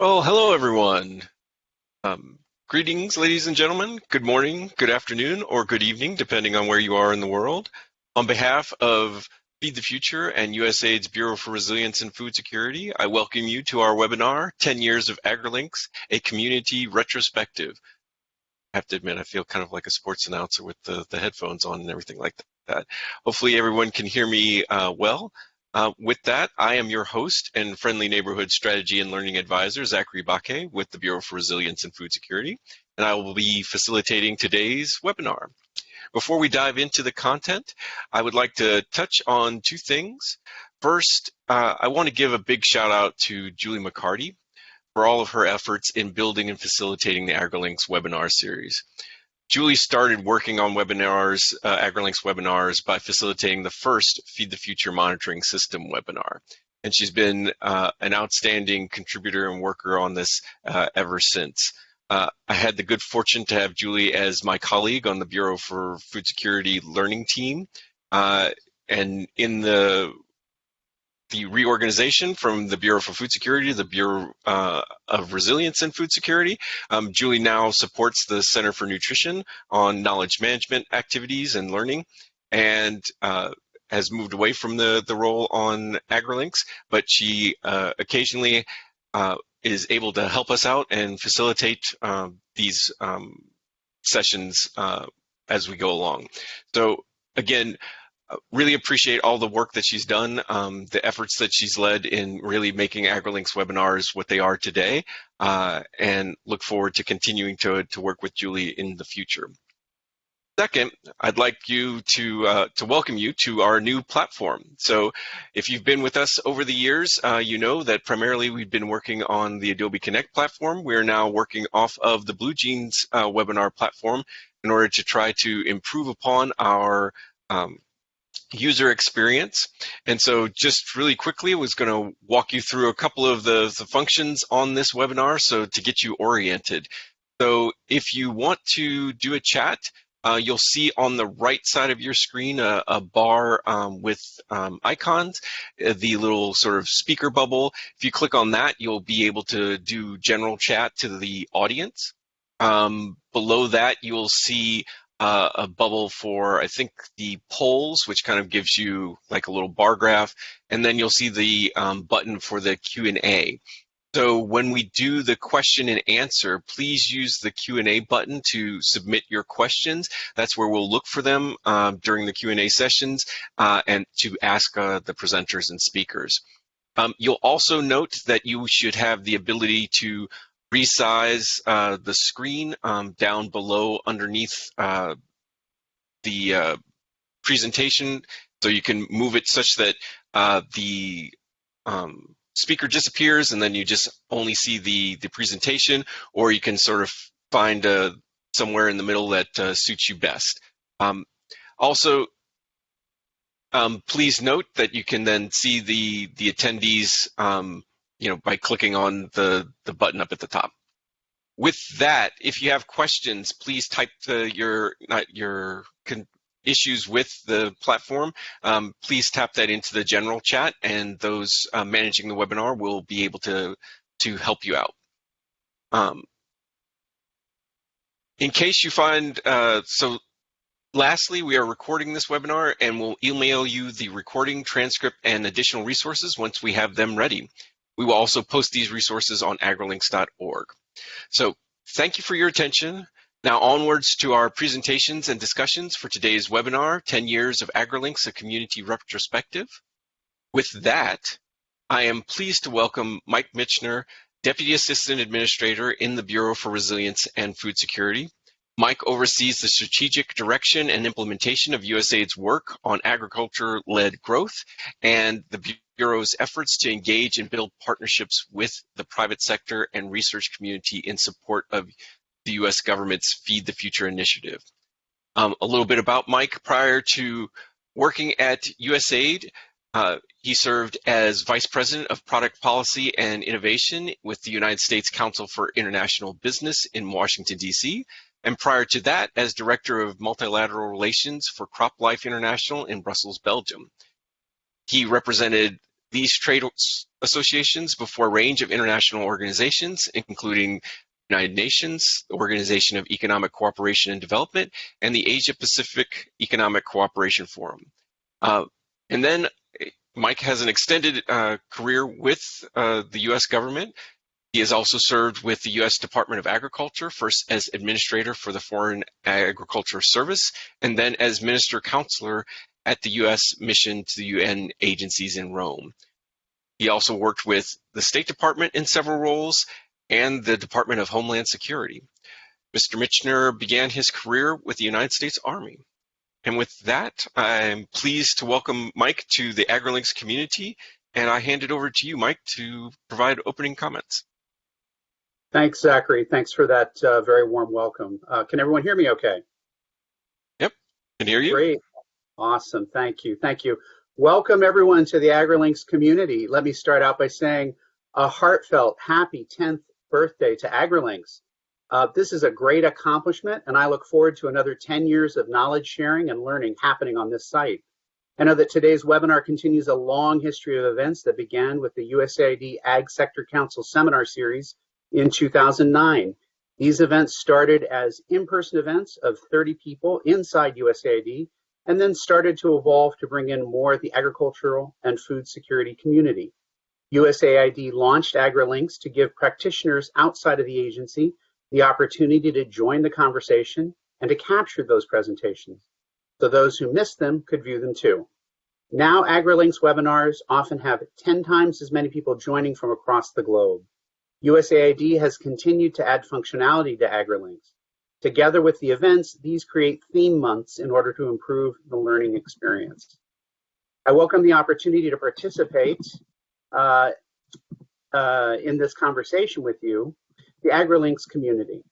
Well, hello everyone. Um, greetings, ladies and gentlemen. Good morning, good afternoon, or good evening, depending on where you are in the world. On behalf of Feed the Future and USAID's Bureau for Resilience and Food Security, I welcome you to our webinar, 10 Years of AgriLinks, a Community Retrospective. I have to admit, I feel kind of like a sports announcer with the, the headphones on and everything like that. Hopefully everyone can hear me uh, well. Uh, with that, I am your host and friendly neighborhood strategy and learning advisor, Zachary Baquet with the Bureau for Resilience and Food Security, and I will be facilitating today's webinar. Before we dive into the content, I would like to touch on two things. First, uh, I want to give a big shout out to Julie MacCartee for all of her efforts in building and facilitating the AgriLinks webinar series. Julie started working on webinars, uh, AgriLinks webinars, by facilitating the first Feed the Future monitoring system webinar. And she's been uh, an outstanding contributor and worker on this uh, ever since. Uh, I had the good fortune to have Julie as my colleague on the Bureau for Food Security learning team. Uh, and in the the reorganization from the Bureau for Food Security to the Bureau uh, of Resilience and Food Security. Um, Julie now supports the Center for Nutrition on knowledge management activities and learning and uh, has moved away from the, the role on AgriLinks, but she uh, occasionally uh, is able to help us out and facilitate um, these um, sessions uh, as we go along. So again, really appreciate all the work that she's done, um, the efforts that she's led in really making AgriLinks webinars what they are today, uh, and look forward to continuing to, to work with Julie in the future. Second, I'd like you to uh, to welcome you to our new platform. So, if you've been with us over the years, uh, you know that primarily we've been working on the Adobe Connect platform. We're now working off of the BlueJeans uh, webinar platform in order to try to improve upon our um, user experience. And so just really quickly, I was going to walk you through a couple of the, the functions on this webinar so to get you oriented. So if you want to do a chat, uh, you'll see on the right side of your screen a, a bar um, with um, icons, uh, the little sort of speaker bubble. If you click on that, you'll be able to do general chat to the audience. Um, below that, you'll see uh, a bubble for, I think, the polls, which kind of gives you like a little bar graph, and then you'll see the um, button for the Q&A. So when we do the question and answer, please use the Q&A button to submit your questions. That's where we'll look for them uh, during the Q&A sessions uh, and to ask uh, the presenters and speakers. Um, you'll also note that you should have the ability to resize uh, the screen um, down below underneath uh, the uh, presentation so you can move it such that uh, the um, speaker disappears and then you just only see the, the presentation or you can sort of find uh, somewhere in the middle that uh, suits you best. Um, also, um, please note that you can then see the, the attendees um, you know, by clicking on the, the button up at the top. With that, if you have questions, please type the, your, not your issues with the platform, um, please tap that into the general chat and those uh, managing the webinar will be able to, to help you out. Um, in case you find, uh, so lastly, we are recording this webinar and we'll email you the recording, transcript, and additional resources once we have them ready. We will also post these resources on agrilinks.org. So thank you for your attention. Now onwards to our presentations and discussions for today's webinar, 10 Years of AgriLinks, a Community Retrospective. With that, I am pleased to welcome Mike Michener, Deputy Assistant Administrator in the Bureau for Resilience and Food Security. Mike oversees the strategic direction and implementation of USAID's work on agriculture-led growth and the Bureau's efforts to engage and build partnerships with the private sector and research community in support of the US government's Feed the Future initiative. Um, a little bit about Mike. Prior to working at USAID, uh, he served as Vice President of Product Policy and Innovation with the United States Council for International Business in Washington, D.C., and prior to that as Director of Multilateral Relations for CropLife International in Brussels, Belgium. He represented these trade associations before a range of international organizations, including United Nations, the Organization of Economic Cooperation and Development, and the Asia Pacific Economic Cooperation Forum. Uh, and then Mike has an extended uh, career with uh, the U.S. government. He has also served with the U.S. Department of Agriculture, first as administrator for the Foreign Agriculture Service, and then as minister counselor at the U.S. mission to the UN agencies in Rome. He also worked with the State Department in several roles and the Department of Homeland Security. Mr. Michener began his career with the United States Army. And with that, I'm pleased to welcome Mike to the AgriLinks community, and I hand it over to you, Mike, to provide opening comments. Thanks, Zachary. Thanks for that uh, very warm welcome. Uh, can everyone hear me okay? Yep, can hear you. Great. Awesome. Thank you. Thank you. Welcome, everyone, to the AgriLinks community. Let me start out by saying a heartfelt happy 10th birthday to AgriLinks. Uh, this is a great accomplishment, and I look forward to another 10 years of knowledge sharing and learning happening on this site. I know that today's webinar continues a long history of events that began with the USAID Ag Sector Council seminar series in 2009. These events started as in-person events of 30 people inside USAID and then started to evolve to bring in more of the agricultural and food security community. USAID launched AgriLinks to give practitioners outside of the agency the opportunity to join the conversation and to capture those presentations so those who missed them could view them too. Now AgriLinks webinars often have 10 times as many people joining from across the globe. USAID has continued to add functionality to AgriLinks. Together with the events, these create theme months in order to improve the learning experience. I welcome the opportunity to participate uh, uh, in this conversation with you, the AgriLinks community.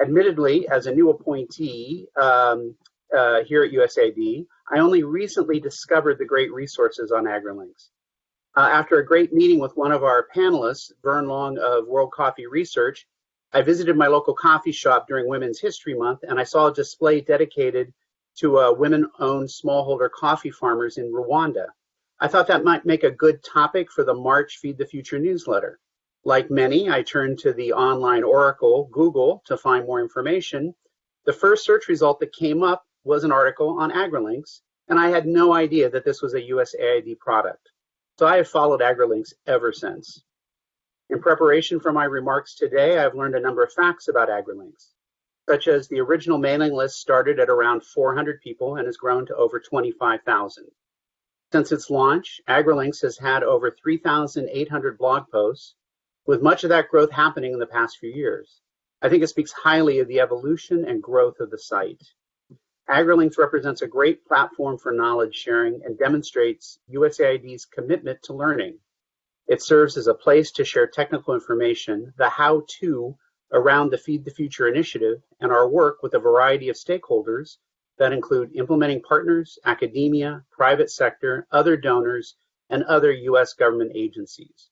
Admittedly, as a new appointee um, uh, here at USAID, I only recently discovered the great resources on AgriLinks. Uh, after a great meeting with one of our panelists, Vern Long of World Coffee Research, I visited my local coffee shop during Women's History Month and I saw a display dedicated to uh, women-owned smallholder coffee farmers in Rwanda. I thought that might make a good topic for the March Feed the Future newsletter. Like many, I turned to the online oracle, Google, to find more information. The first search result that came up was an article on AgriLinks, and I had no idea that this was a USAID product. So I have followed AgriLinks ever since. In preparation for my remarks today, I've learned a number of facts about AgriLinks, such as the original mailing list started at around 400 people and has grown to over 25,000. Since its launch, AgriLinks has had over 3,800 blog posts, with much of that growth happening in the past few years. I think it speaks highly of the evolution and growth of the site. AgriLinks represents a great platform for knowledge sharing and demonstrates USAID's commitment to learning. It serves as a place to share technical information, the how-to around the Feed the Future initiative, and our work with a variety of stakeholders that include implementing partners, academia, private sector, other donors, and other U.S. government agencies.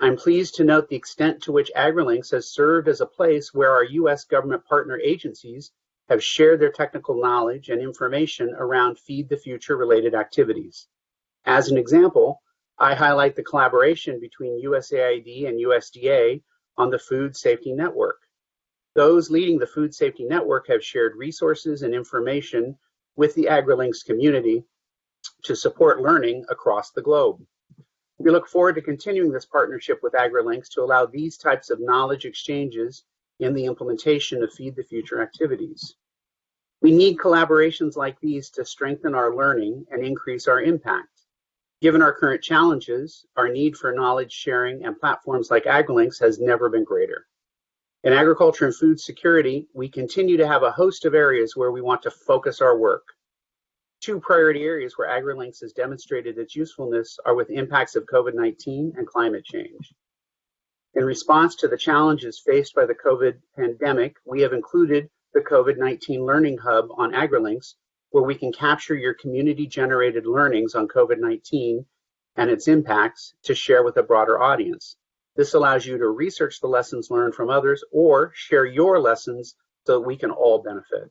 I'm pleased to note the extent to which AgriLinks has served as a place where our U.S. government partner agencies have shared their technical knowledge and information around Feed the Future related activities. As an example, I highlight the collaboration between USAID and USDA on the Food Safety Network. Those leading the Food Safety Network have shared resources and information with the AgriLinks community to support learning across the globe. We look forward to continuing this partnership with AgriLinks to allow these types of knowledge exchanges in the implementation of Feed the Future activities. We need collaborations like these to strengthen our learning and increase our impact. Given our current challenges, our need for knowledge sharing and platforms like AgriLinks has never been greater. In agriculture and food security, we continue to have a host of areas where we want to focus our work. Two priority areas where AgriLinks has demonstrated its usefulness are with impacts of COVID-19 and climate change. In response to the challenges faced by the COVID pandemic, we have included the COVID-19 Learning Hub on AgriLinks, where we can capture your community-generated learnings on COVID-19 and its impacts to share with a broader audience. This allows you to research the lessons learned from others or share your lessons so that we can all benefit.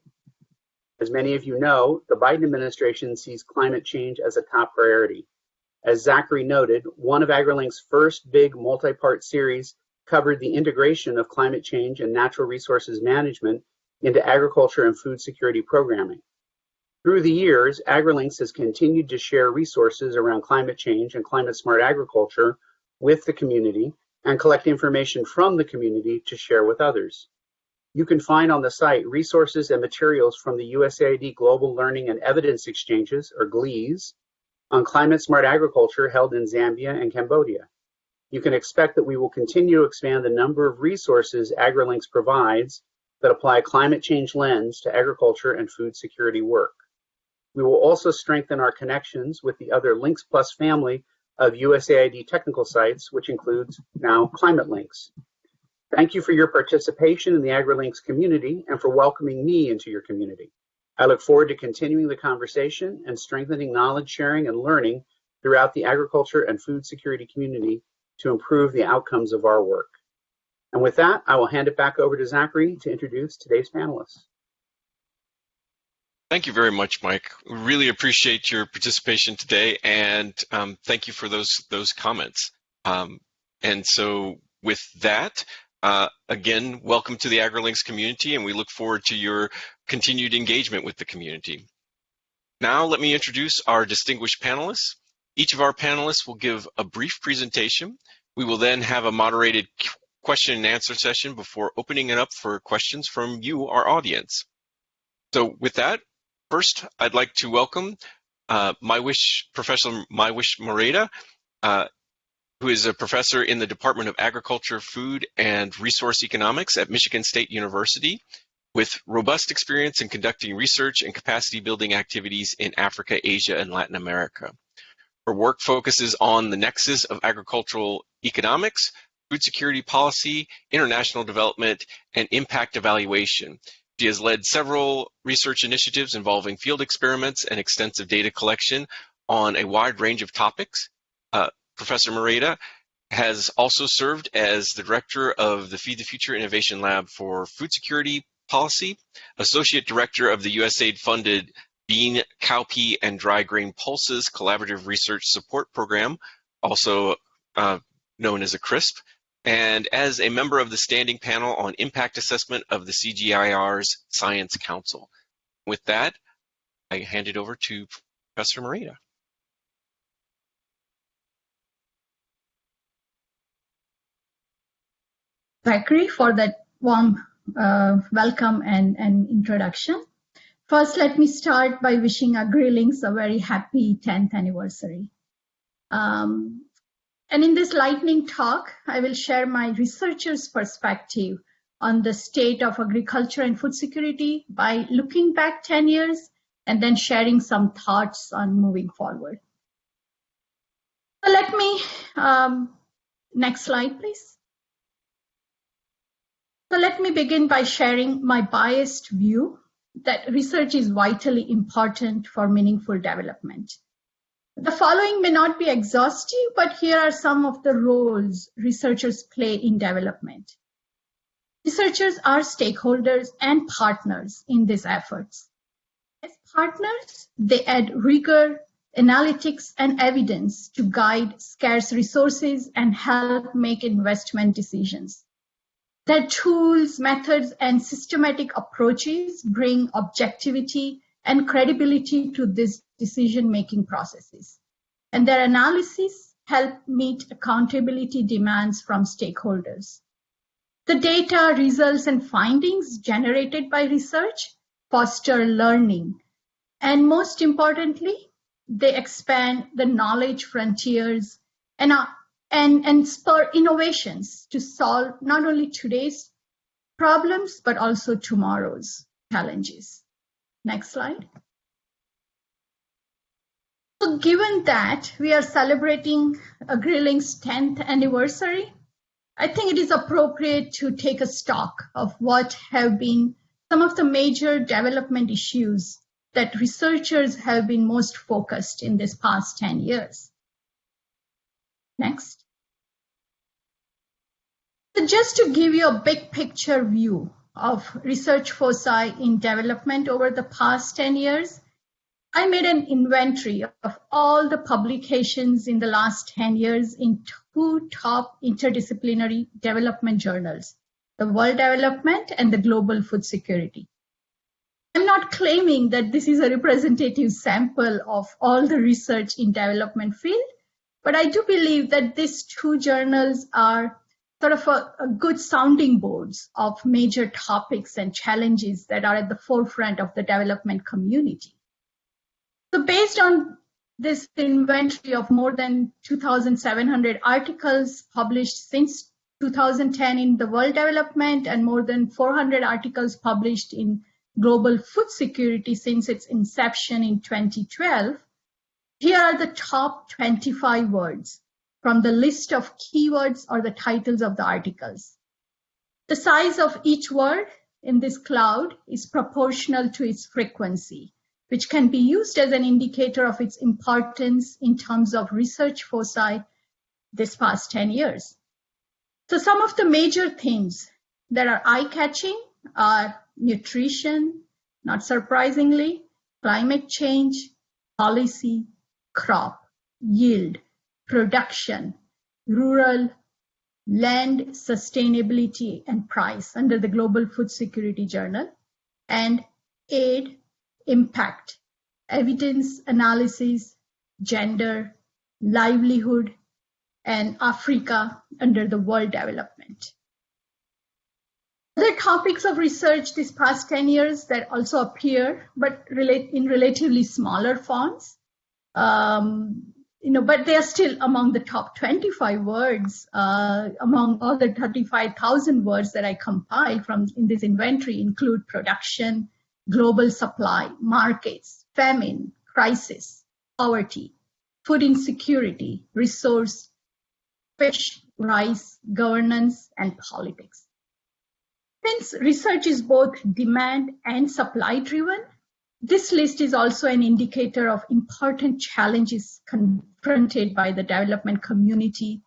As many of you know, the Biden administration sees climate change as a top priority. As Zachary noted, one of AgriLink's first big multi-part series covered the integration of climate change and natural resources management into agriculture and food security programming. Through the years, AgriLinks has continued to share resources around climate change and climate smart agriculture with the community and collect information from the community to share with others. You can find on the site resources and materials from the USAID Global Learning and Evidence Exchanges, or GLEES, on climate smart agriculture held in Zambia and Cambodia. You can expect that we will continue to expand the number of resources AgriLinks provides that apply a climate change lens to agriculture and food security work. We will also strengthen our connections with the other Links Plus family of USAID technical sites, which includes now Climate Links. Thank you for your participation in the AgriLinks community and for welcoming me into your community. I look forward to continuing the conversation and strengthening knowledge sharing and learning throughout the agriculture and food security community to improve the outcomes of our work. And with that, I will hand it back over to Zachary to introduce today's panelists. Thank you very much, Mike. Really appreciate your participation today, and um, thank you for those those comments. Um, and so, with that, uh, again, welcome to the AgriLinks community, and we look forward to your continued engagement with the community. Now, let me introduce our distinguished panelists. Each of our panelists will give a brief presentation. We will then have a moderated question and answer session before opening it up for questions from you, our audience. So with that, First, I'd like to welcome uh, Mywish, Professor Mywish Maredia, uh, who is a professor in the Department of Agriculture, Food, and Resource Economics at Michigan State University with robust experience in conducting research and capacity building activities in Africa, Asia, and Latin America. Her work focuses on the nexus of agricultural economics, food security policy, international development, and impact evaluation, she has led several research initiatives involving field experiments and extensive data collection on a wide range of topics. Uh, Professor Maredia has also served as the director of the Feed the Future Innovation Lab for Food Security Policy, associate director of the USAID funded Bean, Cowpea, and Dry Grain Pulses Collaborative Research Support Program, also uh, known as a CRSP, and as a member of the standing panel on impact assessment of the CGIAR's Science Council. With that, I hand it over to Professor Maredia. Zachary for that warm uh, welcome and, and introduction. First, let me start by wishing AgriLinks a very happy 10th anniversary. Um, and in this lightning talk, I will share my researcher's perspective on the state of agriculture and food security by looking back 10 years and then sharing some thoughts on moving forward. So let me, um, next slide, please. So let me begin by sharing my biased view that research is vitally important for meaningful development. The following may not be exhaustive, but here are some of the roles researchers play in development. Researchers are stakeholders and partners in these efforts. As partners, they add rigor, analytics, and evidence to guide scarce resources and help make investment decisions. Their tools, methods, and systematic approaches bring objectivity and credibility to these decision-making processes. And their analysis help meet accountability demands from stakeholders. The data, results, and findings generated by research foster learning. And most importantly, they expand the knowledge frontiers and, uh, and, and spur innovations to solve not only today's problems, but also tomorrow's challenges. Next slide. So given that we are celebrating AgriLink's 10th anniversary, I think it is appropriate to take a stock of what have been some of the major development issues that researchers have been most focused in this past 10 years. Next. So just to give you a big picture view of research foci in development over the past 10 years, I made an inventory of all the publications in the last 10 years in two top interdisciplinary development journals, the World Development and the Global Food Security. I'm not claiming that this is a representative sample of all the research in development field, but I do believe that these two journals are sort of a, a, good sounding boards of major topics and challenges that are at the forefront of the development community. So based on this inventory of more than 2,700 articles published since 2010 in the World Development and more than 400 articles published in Global Food Security since its inception in 2012, here are the top 25 words from the list of keywords or the titles of the articles. The size of each word in this cloud is proportional to its frequency, which can be used as an indicator of its importance in terms of research foci this past 10 years. So some of the major themes that are eye-catching are nutrition, not surprisingly, climate change, policy, crop, yield, production, rural, land sustainability and price under the Global Food Security Journal, and aid, impact, evidence analysis, gender, livelihood, and Africa under the World Development. Other topics of research this past 10 years that also appear, but relate in relatively smaller fonts, um, you know, but they are still among the top 25 words uh, among all the 35,000 words that I compiled from in this inventory include production, global supply, markets, famine, crisis, poverty, food insecurity, resource, fish, rice, governance, and politics. Since research is both demand and supply driven, this list is also an indicator of important challenges confronted by the development community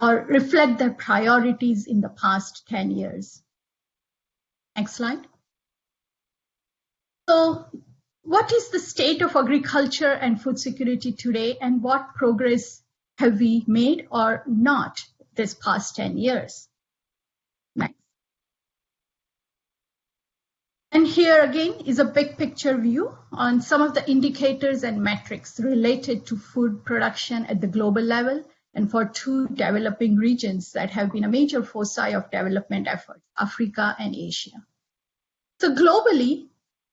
or reflect their priorities in the past 10 years. Next slide. So what is the state of agriculture and food security today and what progress have we made or not this past 10 years? And here again is a big picture view on some of the indicators and metrics related to food production at the global level and for two developing regions that have been a major foci of development efforts, Africa and Asia. So globally,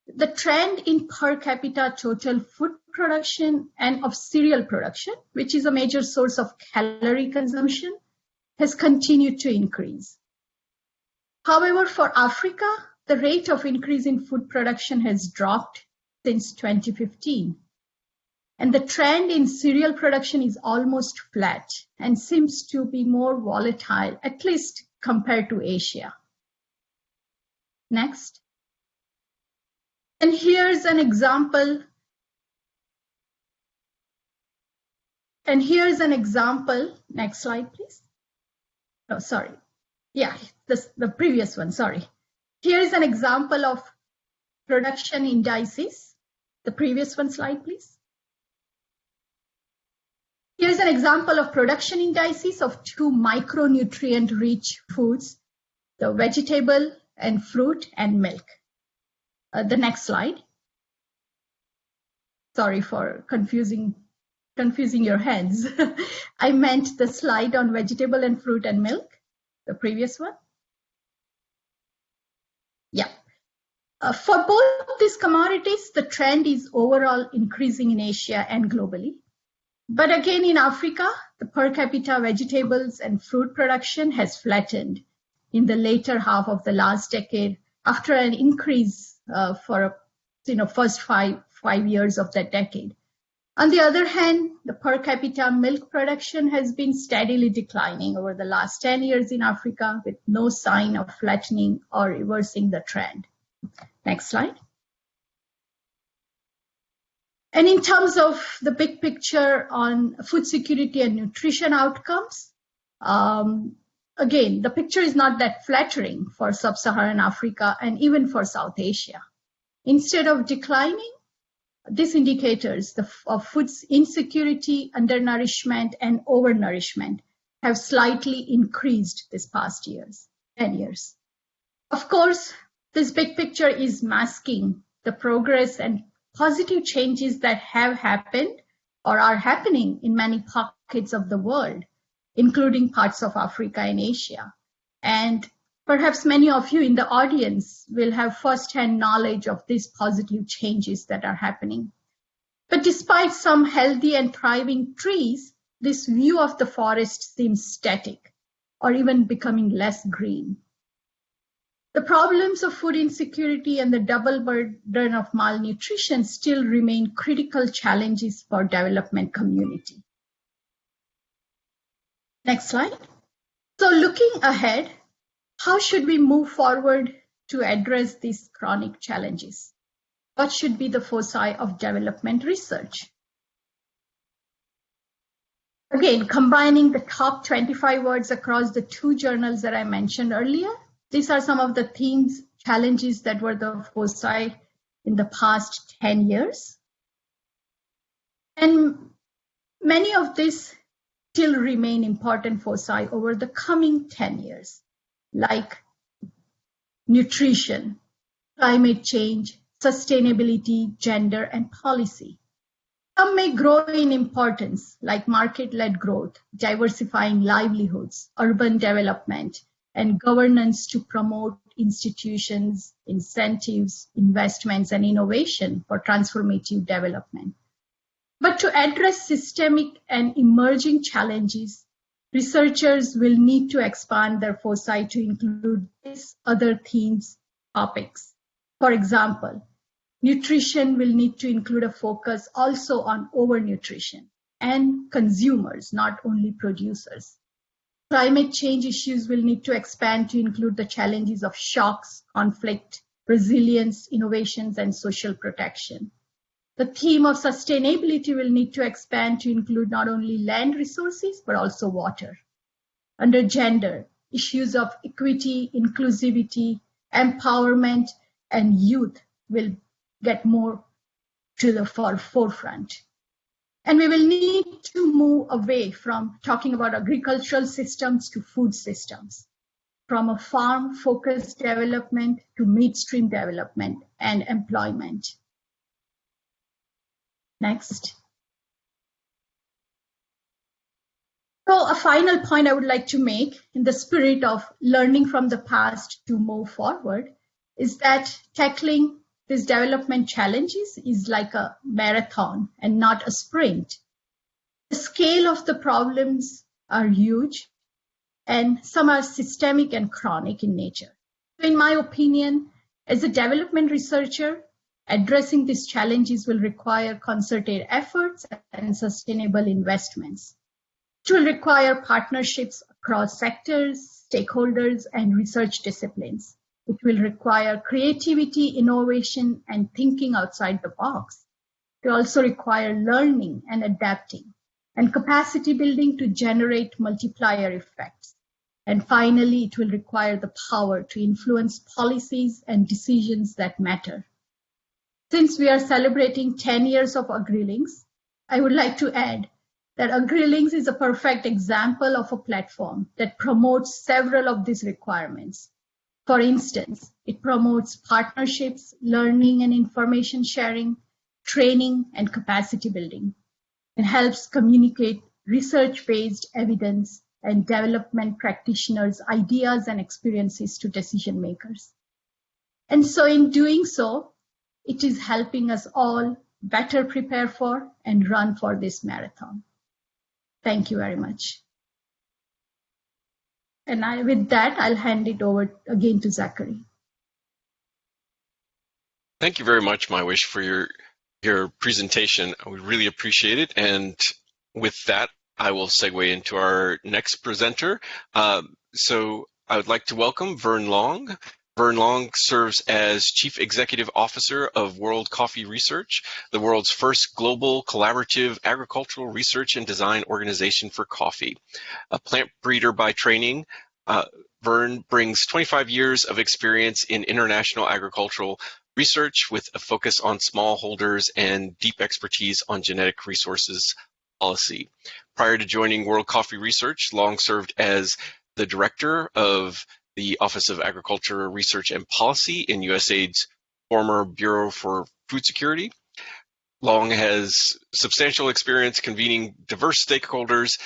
the trend in per capita total food production and of cereal production, which is a major source of calorie consumption, has continued to increase. However, for Africa, the rate of increase in food production has dropped since 2015. And the trend in cereal production is almost flat and seems to be more volatile, at least compared to Asia. Next. And here's an example. And here's an example. Next slide, please. Oh, sorry. Yeah, this, the previous one, sorry. Here is an example of production indices. The previous one slide, please. Here's an example of production indices of two micronutrient-rich foods, the vegetable and fruit and milk. Uh, the next slide. Sorry for confusing confusing your heads. I meant the slide on vegetable and fruit and milk, the previous one. Yeah. Uh, for both these commodities, the trend is overall increasing in Asia and globally. But again, in Africa, the per capita vegetables and fruit production has flattened in the later half of the last decade after an increase uh, for you know first five five years of that decade. On the other hand, the per capita milk production has been steadily declining over the last 10 years in Africa with no sign of flattening or reversing the trend. Next slide. And in terms of the big picture on food security and nutrition outcomes, um, again, the picture is not that flattering for sub-Saharan Africa and even for South Asia. Instead of declining, these indicators the, of food insecurity, undernourishment, and overnourishment have slightly increased this past years, 10 years. Of course, this big picture is masking the progress and positive changes that have happened or are happening in many pockets of the world, including parts of Africa and Asia. And perhaps many of you in the audience will have firsthand knowledge of these positive changes that are happening. But despite some healthy and thriving trees, this view of the forest seems static or even becoming less green. The problems of food insecurity and the double burden of malnutrition still remain critical challenges for development community. Next slide. So looking ahead, how should we move forward to address these chronic challenges? What should be the foci of development research? Again, combining the top 25 words across the two journals that I mentioned earlier, these are some of the themes, challenges that were the foci in the past 10 years. And many of these still remain important foci over the coming 10 years, like nutrition, climate change, sustainability, gender, and policy. Some may grow in importance, like market-led growth, diversifying livelihoods, urban development, and governance to promote institutions, incentives, investments, and innovation for transformative development. But to address systemic and emerging challenges, researchers will need to expand their foci to include these other themes, topics. For example, Nutrition will need to include a focus also on overnutrition and consumers, not only producers. Climate change issues will need to expand to include the challenges of shocks, conflict, resilience, innovations, and social protection. The theme of sustainability will need to expand to include not only land resources, but also water. Under gender, issues of equity, inclusivity, empowerment, and youth will get more to the forefront. And we will need to move away from talking about agricultural systems to food systems, from a farm focused development to midstream development and employment. Next. So a final point I would like to make in the spirit of learning from the past to move forward is that tackling these development challenges is like a marathon and not a sprint. The scale of the problems are huge and some are systemic and chronic in nature. So in my opinion, as a development researcher, addressing these challenges will require concerted efforts and sustainable investments. It will require partnerships across sectors, stakeholders, and research disciplines. It will require creativity, innovation, and thinking outside the box. It will also require learning and adapting and capacity building to generate multiplier effects. And finally, it will require the power to influence policies and decisions that matter. Since we are celebrating 10 years of AgriLinks, I would like to add that AgriLinks is a perfect example of a platform that promotes several of these requirements for instance, it promotes partnerships, learning and information sharing, training and capacity building. It helps communicate research-based evidence and development practitioners' ideas and experiences to decision makers. And so in doing so, it is helping us all better prepare for and run for this marathon. Thank you very much. And I, with that, I'll hand it over again to Zachary. Thank you very much, Mywish, for your your presentation. We really appreciate it. And with that, I will segue into our next presenter. Uh, so I would like to welcome Vern Long. Vern Long serves as Chief Executive Officer of World Coffee Research, the world's first global collaborative agricultural research and design organization for coffee. A plant breeder by training, uh, Vern brings 25 years of experience in international agricultural research with a focus on smallholders and deep expertise on genetic resources policy. Prior to joining World Coffee Research, Long served as the director of the Office of Agriculture Research and Policy in USAID's former Bureau for Food Security. Long has substantial experience convening diverse stakeholders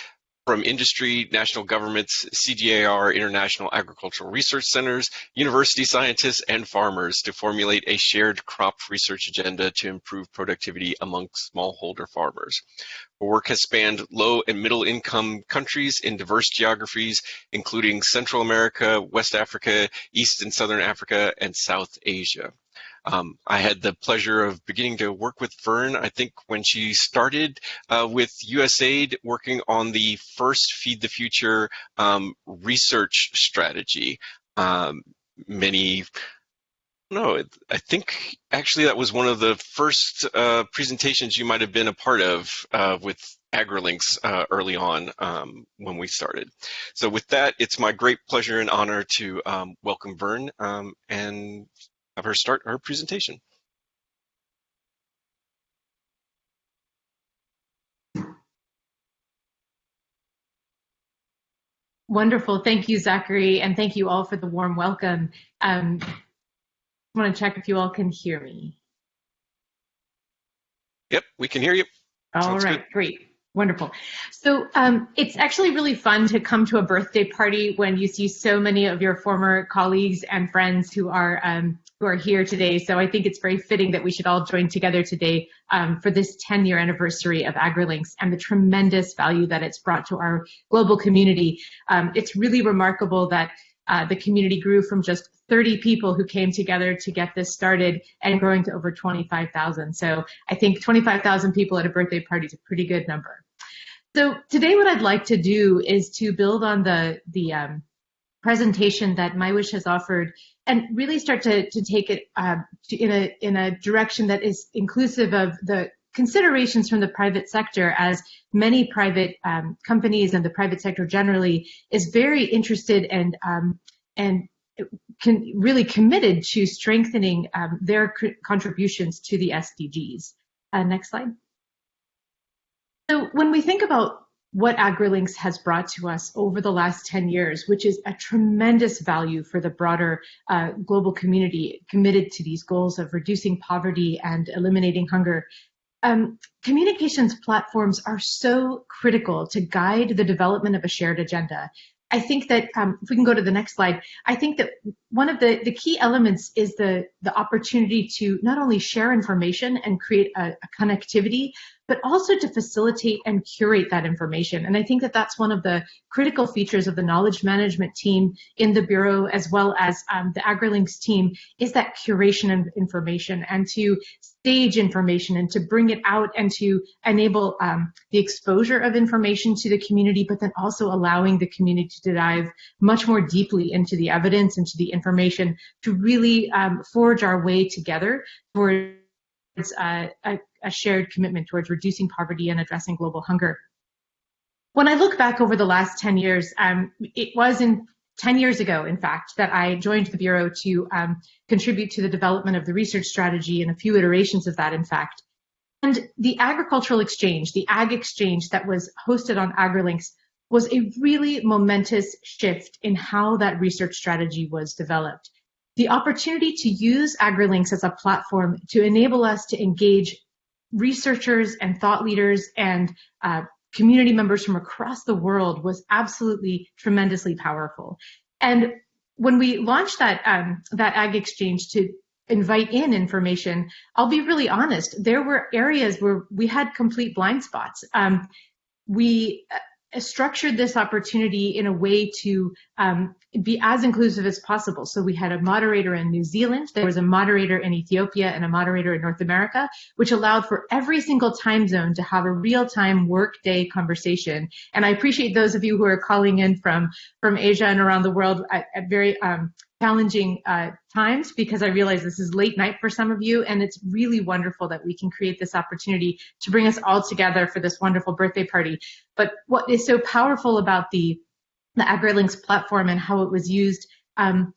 from industry, national governments, CGIAR, international agricultural research centers, university scientists, and farmers to formulate a shared crop research agenda to improve productivity among smallholder farmers. Her work has spanned low and middle income countries in diverse geographies, including Central America, West Africa, East and Southern Africa, and South Asia. Um, I had the pleasure of beginning to work with Vern, I think when she started uh, with USAID working on the first Feed the Future um, research strategy. Um, many, no, I think actually that was one of the first uh, presentations you might have been a part of uh, with AgriLinks uh, early on um, when we started. So with that, it's my great pleasure and honor to um, welcome Vern um, and have her start her presentation. Wonderful. Thank you, Zachary, and thank you all for the warm welcome. Um, I want to check if you all can hear me. Yep, we can hear you. All Sounds right, good. great. Wonderful. So um, it's actually really fun to come to a birthday party when you see so many of your former colleagues and friends who are um, who are here today. So I think it's very fitting that we should all join together today um, for this 10 year anniversary of AgriLinks and the tremendous value that it's brought to our global community. Um, it's really remarkable that uh, the community grew from just 30 people who came together to get this started and growing to over 25,000. So I think 25,000 people at a birthday party is a pretty good number. So today what I'd like to do is to build on the, the um, presentation that Mywish has offered and really start to, to take it uh, to, in, a, in a direction that is inclusive of the considerations from the private sector as many private um, companies and the private sector generally is very interested and um, and can, really committed to strengthening um, their contributions to the SDGs. Uh, next slide. So when we think about what AgriLinks has brought to us over the last 10 years, which is a tremendous value for the broader uh, global community committed to these goals of reducing poverty and eliminating hunger. Um, communications platforms are so critical to guide the development of a shared agenda. I think that um, if we can go to the next slide, I think that one of the, the key elements is the, the opportunity to not only share information and create a, a connectivity, but also to facilitate and curate that information. And I think that that's one of the critical features of the knowledge management team in the Bureau, as well as um, the AgriLinks team, is that curation of information and to stage information and to bring it out and to enable um, the exposure of information to the community, but then also allowing the community to dive much more deeply into the evidence, into the information, to really um, forge our way together towards uh, a, a shared commitment towards reducing poverty and addressing global hunger. When I look back over the last 10 years, um, it was in 10 years ago, in fact, that I joined the Bureau to um, contribute to the development of the research strategy and a few iterations of that, in fact. And the agricultural exchange, the Ag Exchange that was hosted on AgriLinks was a really momentous shift in how that research strategy was developed. The opportunity to use AgriLinks as a platform to enable us to engage researchers and thought leaders and uh, community members from across the world was absolutely tremendously powerful. And when we launched that um, that Ag Exchange to invite in information, I'll be really honest, there were areas where we had complete blind spots. Um, we uh, structured this opportunity in a way to um, be as inclusive as possible. So we had a moderator in New Zealand, there was a moderator in Ethiopia and a moderator in North America, which allowed for every single time zone to have a real-time workday conversation. And I appreciate those of you who are calling in from, from Asia and around the world at, very um, challenging uh, times because I realize this is late night for some of you and it's really wonderful that we can create this opportunity to bring us all together for this wonderful birthday party. But what is so powerful about the the AgriLinks platform and how it was used um,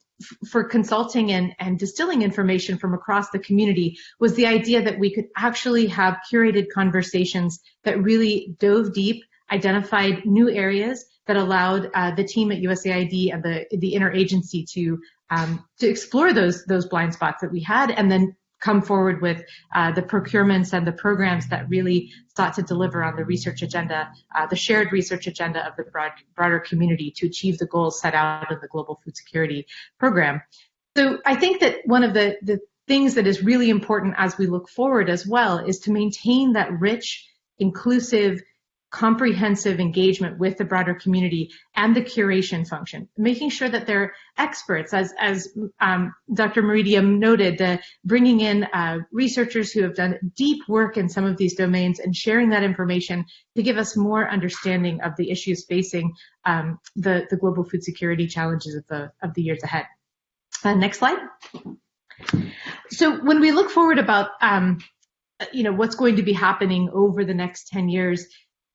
for consulting and, and distilling information from across the community was the idea that we could actually have curated conversations that really dove deep, identified new areas that allowed uh, the team at USAID and the, the interagency to um, to explore those those blind spots that we had, and then come forward with uh, the procurements and the programs that really sought to deliver on the research agenda, uh, the shared research agenda of the broad, broader community to achieve the goals set out in the Global Food Security Program. So I think that one of the, the things that is really important as we look forward as well is to maintain that rich, inclusive, comprehensive engagement with the broader community and the curation function, making sure that they're experts, as, as um, Dr. Maredia noted, the bringing in uh, researchers who have done deep work in some of these domains and sharing that information to give us more understanding of the issues facing um, the, the global food security challenges of the, of the years ahead. Uh, next slide. So when we look forward about um, you know what's going to be happening over the next 10 years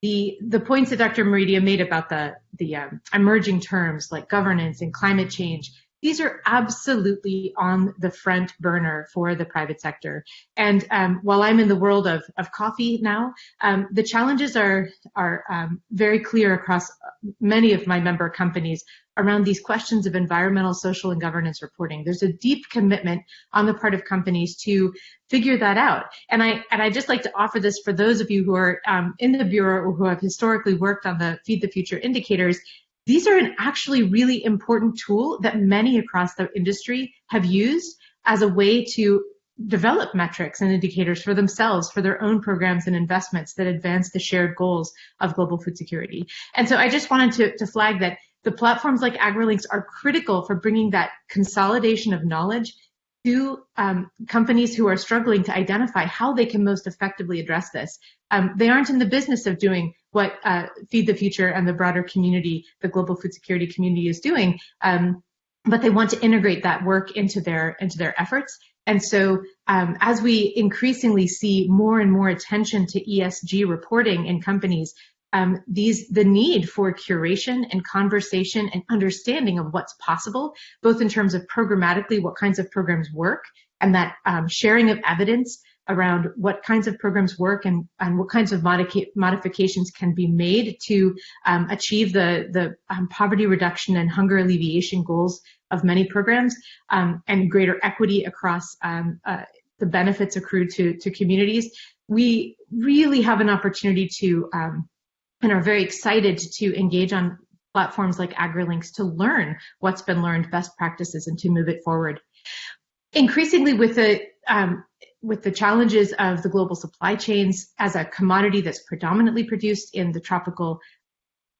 the the points that Dr. Maredia made about the the um, emerging terms like governance and climate change these are absolutely on the front burner for the private sector. And um, while I'm in the world of, of coffee now, um, the challenges are, are um, very clear across many of my member companies around these questions of environmental, social, and governance reporting. There's a deep commitment on the part of companies to figure that out. And I and I just like to offer this for those of you who are um, in the bureau or who have historically worked on the Feed the Future indicators these are an actually really important tool that many across the industry have used as a way to develop metrics and indicators for themselves, for their own programs and investments that advance the shared goals of global food security. And so I just wanted to, to flag that the platforms like AgriLinks are critical for bringing that consolidation of knowledge to um, companies who are struggling to identify how they can most effectively address this. Um, they aren't in the business of doing what uh, Feed the Future and the broader community, the global food security community is doing, um, but they want to integrate that work into their into their efforts. And so um, as we increasingly see more and more attention to ESG reporting in companies, um, these the need for curation and conversation and understanding of what's possible, both in terms of programmatically what kinds of programs work and that um, sharing of evidence around what kinds of programs work and, and what kinds of modica- modifications can be made to um, achieve the, the um, poverty reduction and hunger alleviation goals of many programs um, and greater equity across um, uh, the benefits accrued to, to communities. We really have an opportunity to um, and are very excited to engage on platforms like AgriLinks to learn what's been learned, best practices, and to move it forward. Increasingly with the um, with the challenges of the global supply chains as a commodity that's predominantly produced in the tropical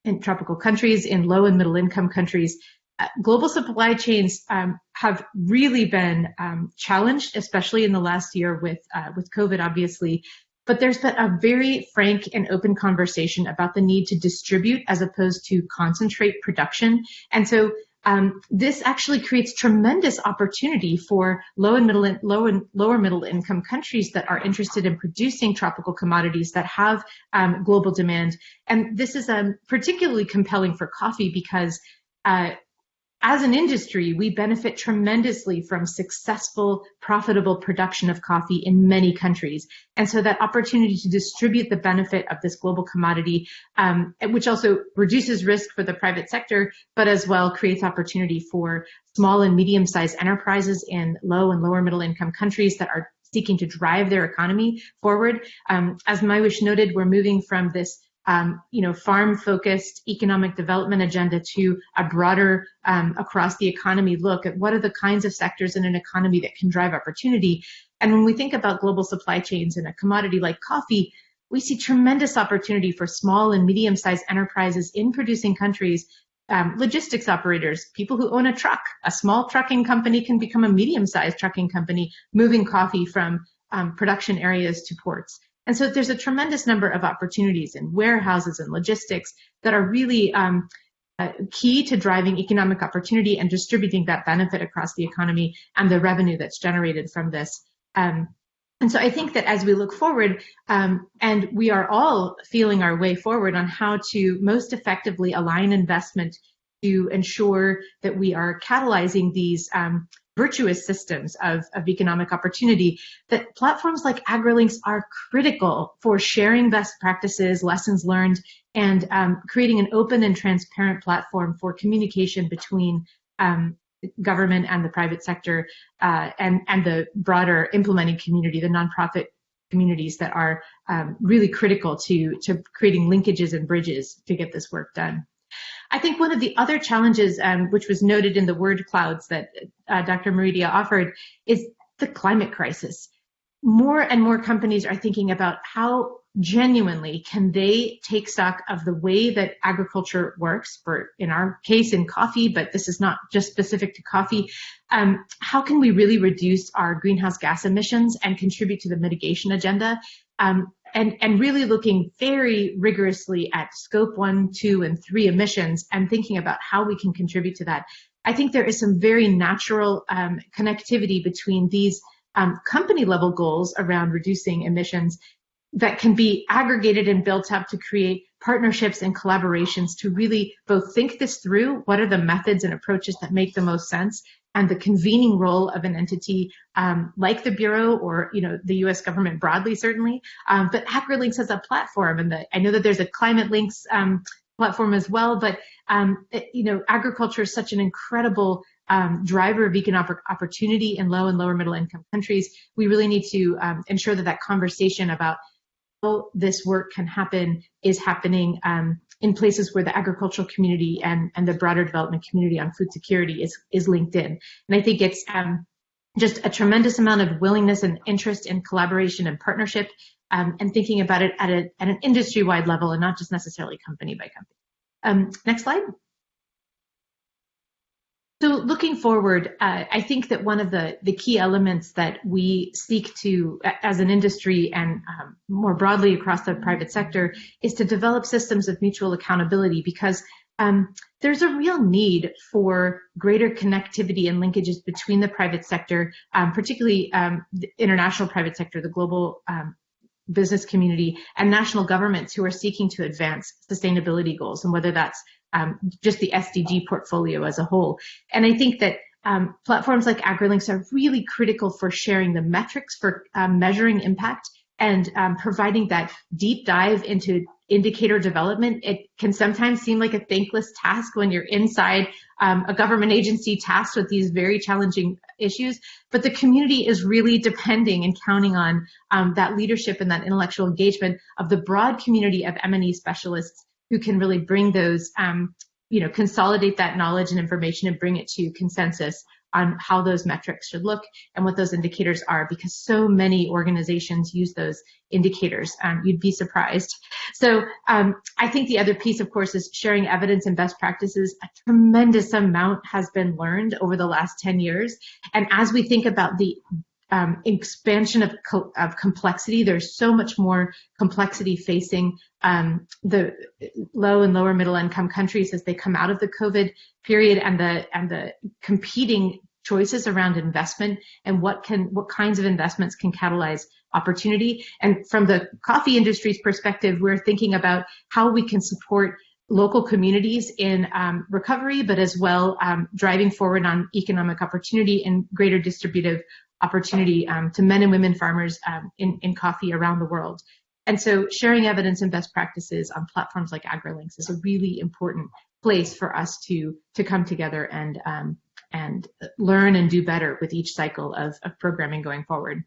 in tropical countries, in low and middle income countries, uh, global supply chains um, have really been um, challenged, especially in the last year with uh, with COVID, obviously, but there's been a very frank and open conversation about the need to distribute as opposed to concentrate production. And so um, this actually creates tremendous opportunity for low and middle, low and lower middle income countries that are interested in producing tropical commodities that have um, global demand. And this is um, particularly compelling for coffee because uh, as an industry, we benefit tremendously from successful, profitable production of coffee in many countries. And so that opportunity to distribute the benefit of this global commodity, um, which also reduces risk for the private sector, but as well creates opportunity for small and medium-sized enterprises in low and lower middle income countries that are seeking to drive their economy forward. Um, as Mywish noted, we're moving from this um, you know, farm-focused economic development agenda to a broader um, across the economy look at what are the kinds of sectors in an economy that can drive opportunity. And when we think about global supply chains in a commodity like coffee, we see tremendous opportunity for small and medium-sized enterprises in producing countries um, logistics operators, people who own a truck. A small trucking company can become a medium-sized trucking company, moving coffee from um, production areas to ports. And so there's a tremendous number of opportunities in warehouses and logistics that are really um, uh, key to driving economic opportunity and distributing that benefit across the economy and the revenue that's generated from this. Um, and so I think that as we look forward, um, and we are all feeling our way forward on how to most effectively align investment to ensure that we are catalyzing these um, virtuous systems of, of economic opportunity, that platforms like AgriLinks are critical for sharing best practices, lessons learned, and um, creating an open and transparent platform for communication between um, government and the private sector uh, and, and the broader implementing community, the nonprofit communities that are um, really critical to, to creating linkages and bridges to get this work done. I think one of the other challenges, um, which was noted in the word clouds that uh, Dr. Maredia offered, is the climate crisis. More and more companies are thinking about how genuinely can they take stock of the way that agriculture works for in our case in coffee but this is not just specific to coffee um, how can we really reduce our greenhouse gas emissions and contribute to the mitigation agenda um, and, and really looking very rigorously at scope one, two, and three emissions and thinking about how we can contribute to that. I think there is some very natural um, connectivity between these um, company level goals around reducing emissions that can be aggregated and built up to create partnerships and collaborations to really both think this through what are the methods and approaches that make the most sense and the convening role of an entity um, like the Bureau or you know the U.S. government broadly, certainly. Um, but AgriLinks has a platform, and the, I know that there's a Climate Links um, platform as well. But um, it, you know, agriculture is such an incredible um, driver of economic opportunity in low and lower middle income countries. We really need to um, ensure that that conversation about this work can happen is happening um, in places where the agricultural community and, and the broader development community on food security is, is linked in. And I think it's um, just a tremendous amount of willingness and interest in collaboration and partnership um, and thinking about it at, a, at an industry-wide level and not just necessarily company by company. Um, next slide. So looking forward, uh, I think that one of the, the key elements that we seek to, as an industry and um, more broadly across the private sector, is to develop systems of mutual accountability because um, there's a real need for greater connectivity and linkages between the private sector, um, particularly um, the international private sector, the global um, business community, and national governments who are seeking to advance sustainability goals, and whether that's um, just the SDG portfolio as a whole. And I think that um, platforms like AgriLinks are really critical for sharing the metrics for um, measuring impact and um, providing that deep dive into indicator development. It can sometimes seem like a thankless task when you're inside um, a government agency tasked with these very challenging issues, but the community is really depending and counting on um, that leadership and that intellectual engagement of the broad community of M&E specialists who can really bring those, um, you know, consolidate that knowledge and information and bring it to consensus on how those metrics should look and what those indicators are because so many organizations use those indicators. Um, you'd be surprised. So um, I think the other piece, of course, is sharing evidence and best practices. A tremendous amount has been learned over the last 10 years. And as we think about the um, expansion of, co of complexity. There's so much more complexity facing um, the low and lower middle income countries as they come out of the COVID period and the and the competing choices around investment and what can what kinds of investments can catalyze opportunity. And from the coffee industry's perspective, we're thinking about how we can support local communities in um, recovery, but as well um, driving forward on economic opportunity and greater distributive opportunity um, to men and women farmers um, in, in coffee around the world. And so sharing evidence and best practices on platforms like AgriLinks is a really important place for us to, to come together and, um, and learn and do better with each cycle of, of programming going forward.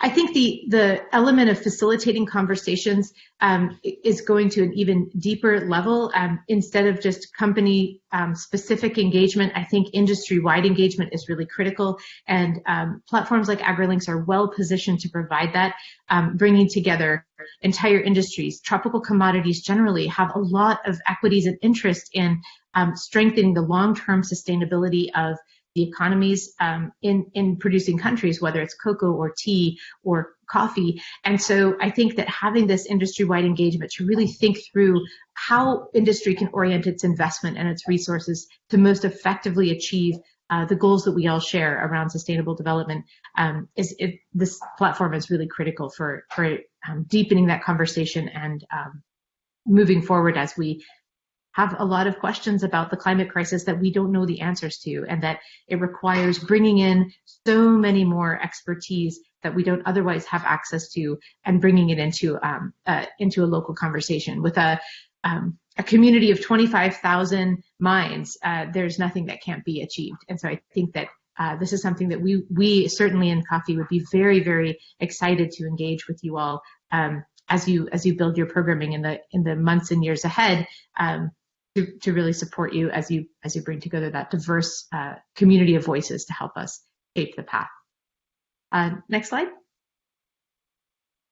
I think the the element of facilitating conversations um, is going to an even deeper level. Um, instead of just company um, specific engagement, I think industry wide engagement is really critical. And um, platforms like AgriLinks are well positioned to provide that, um, bringing together entire industries. Tropical commodities generally have a lot of equities and interest in um, strengthening the long term sustainability of the economies um, in in producing countries, whether it's cocoa or tea or coffee. And so I think that having this industry-wide engagement to really think through how industry can orient its investment and its resources to most effectively achieve uh, the goals that we all share around sustainable development um, is it, this platform is really critical for for um, deepening that conversation and um, moving forward as we have a lot of questions about the climate crisis that we don't know the answers to, and that it requires bringing in so many more expertise that we don't otherwise have access to, and bringing it into um, uh, into a local conversation with a um, a community of 25,000 minds. Uh, there's nothing that can't be achieved, and so I think that. Uh, this is something that we we certainly in coffee would be very very excited to engage with you all um, as you as you build your programming in the in the months and years ahead um, to, to really support you as you as you bring together that diverse uh, community of voices to help us shape the path. Uh, next slide.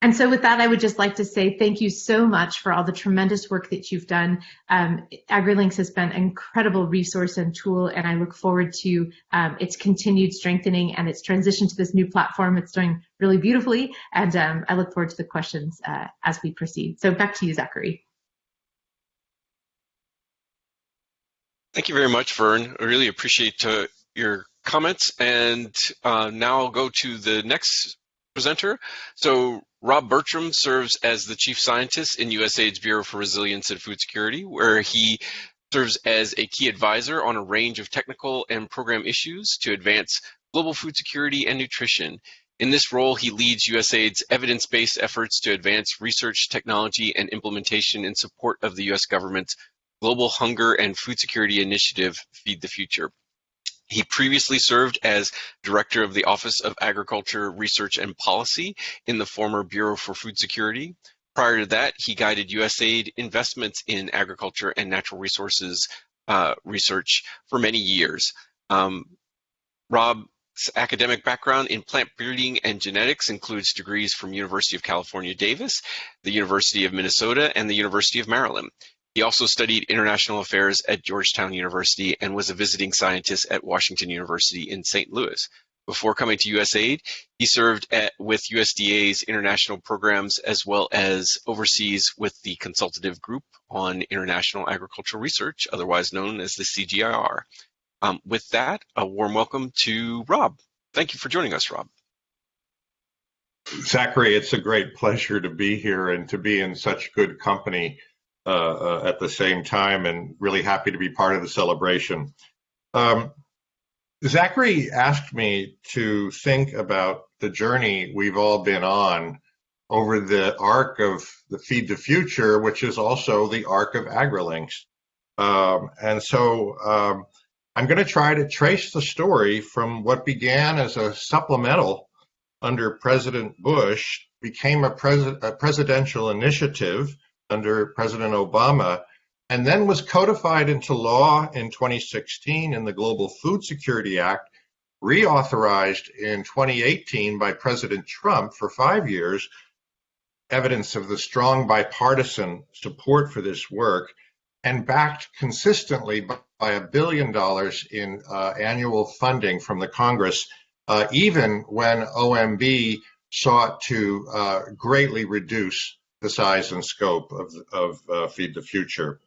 And so with that, I would just like to say thank you so much for all the tremendous work that you've done. Um, AgriLinks has been an incredible resource and tool, and I look forward to um, its continued strengthening and its transition to this new platform. It's doing really beautifully, and um, I look forward to the questions uh, as we proceed. So back to you, Zachary. Thank you very much, Vern. I really appreciate uh, your comments. And uh, now I'll go to the next presenter. So Rob Bertram serves as the chief scientist in USAID's Bureau for Resilience and Food Security, where he serves as a key advisor on a range of technical and program issues to advance global food security and nutrition. In this role, he leads USAID's evidence-based efforts to advance research, technology, and implementation in support of the U.S. government's Global Hunger and Food Security Initiative, Feed the Future. He previously served as director of the Office of Agriculture Research and Policy in the former Bureau for Food Security. Prior to that, he guided USAID investments in agriculture and natural resources uh, research for many years. Um, Rob's academic background in plant breeding and genetics includes degrees from University of California, Davis, the University of Minnesota, and the University of Maryland. He also studied international affairs at Georgetown University and was a visiting scientist at Washington University in St. Louis. Before coming to USAID, he served at, with USDA's international programs as well as overseas with the Consultative Group on International Agricultural Research, otherwise known as the CGIAR. Um, with that, a warm welcome to Rob. Thank you for joining us, Rob. Zachary, it's a great pleasure to be here and to be in such good company at the same time and really happy to be part of the celebration. Um, Zachary asked me to think about the journey we've all been on over the arc of the Feed the Future, which is also the arc of AgriLinks. Um, and so um, I'm going to try to trace the story from what began as a supplemental under President Bush, became a, pres a presidential initiative under President Obama, and then was codified into law in 2016 in the Global Food Security Act, reauthorized in 2018 by President Trump for five years, evidence of the strong bipartisan support for this work, and backed consistently by a billion dollars in uh, annual funding from the Congress, uh, even when OMB sought to uh, greatly reduce the size and scope of, of uh, Feed the Future.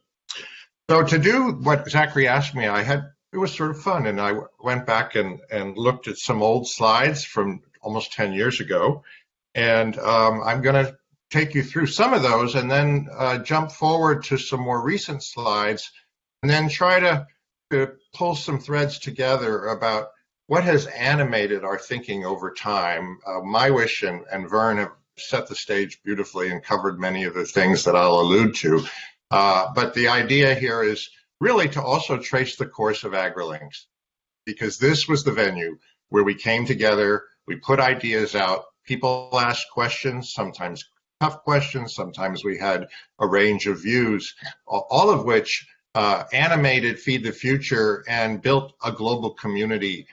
So to do what Zachary asked me, I had it was sort of fun, and I went back and and looked at some old slides from almost 10 years ago, and um, I'm going to take you through some of those, and then uh, jump forward to some more recent slides, and then try to, to pull some threads together about what has animated our thinking over time. Uh, Mywish and, and Vern have set the stage beautifully and covered many of the things that I'll allude to. Uh, but the idea here is really to also trace the course of AgriLinks, because this was the venue where we came together, we put ideas out, people asked questions, sometimes tough questions, sometimes we had a range of views, all of which uh, animated Feed the Future and built a global community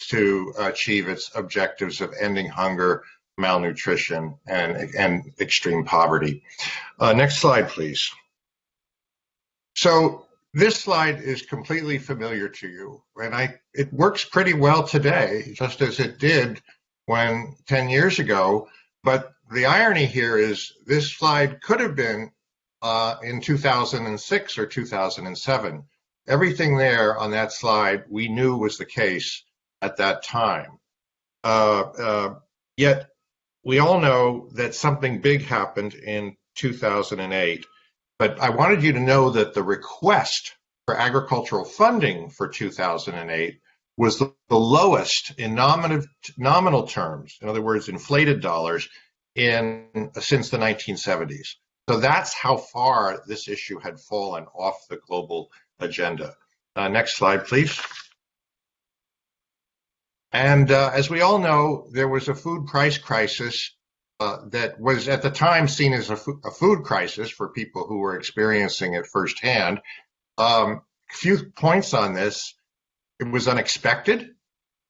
to achieve its objectives of ending hunger, malnutrition, and, and extreme poverty. Uh, next slide, please. So this slide is completely familiar to you, and I it works pretty well today, just as it did when 10 years ago. But the irony here is this slide could have been uh, in 2006 or 2007. Everything there on that slide we knew was the case at that time. Uh, uh, yet we all know that something big happened in 2008. But I wanted you to know that the request for agricultural funding for 2008 was the, the lowest in nominative, nominal terms, in other words, inflated dollars, in since the 1970s. So that's how far this issue had fallen off the global agenda. Uh, next slide, please. And uh, as we all know, there was a food price crisis uh, that was at the time seen as a, a, food crisis for people who were experiencing it firsthand. Um, few points on this. It was unexpected.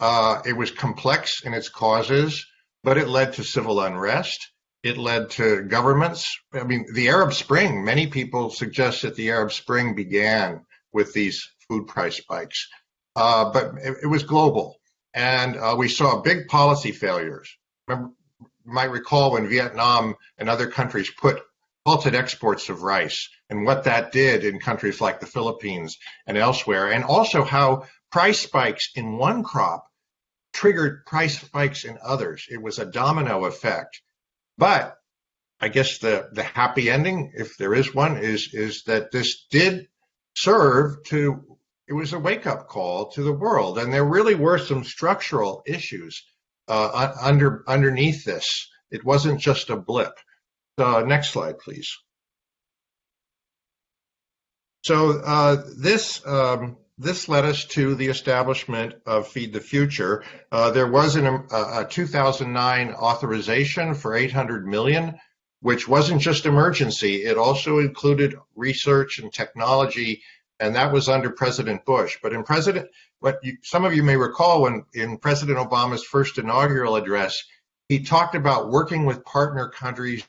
Uh, it was complex in its causes, but it led to civil unrest. It led to governments. I mean, the Arab Spring, many people suggest that the Arab Spring began with these food price spikes, uh, but it, it, was global. And uh, we saw big policy failures. Remember, you might recall when Vietnam and other countries put halted exports of rice and what that did in countries like the Philippines and elsewhere, and also how price spikes in one crop triggered price spikes in others. It was a domino effect. But I guess the, the happy ending, if there is one, is is that this did serve to it was a wake up call to the world, and there really were some structural issues uh, under underneath this. It wasn't just a blip. Uh, next slide, please. So uh, this um, this led us to the establishment of Feed the Future. Uh, there was an, a, a 2009 authorization for 800 million, which wasn't just emergency. It also included research and technology, and that was under President Bush. But in President, what you, some of you may recall when in President Obama's first inaugural address, he talked about working with partner countries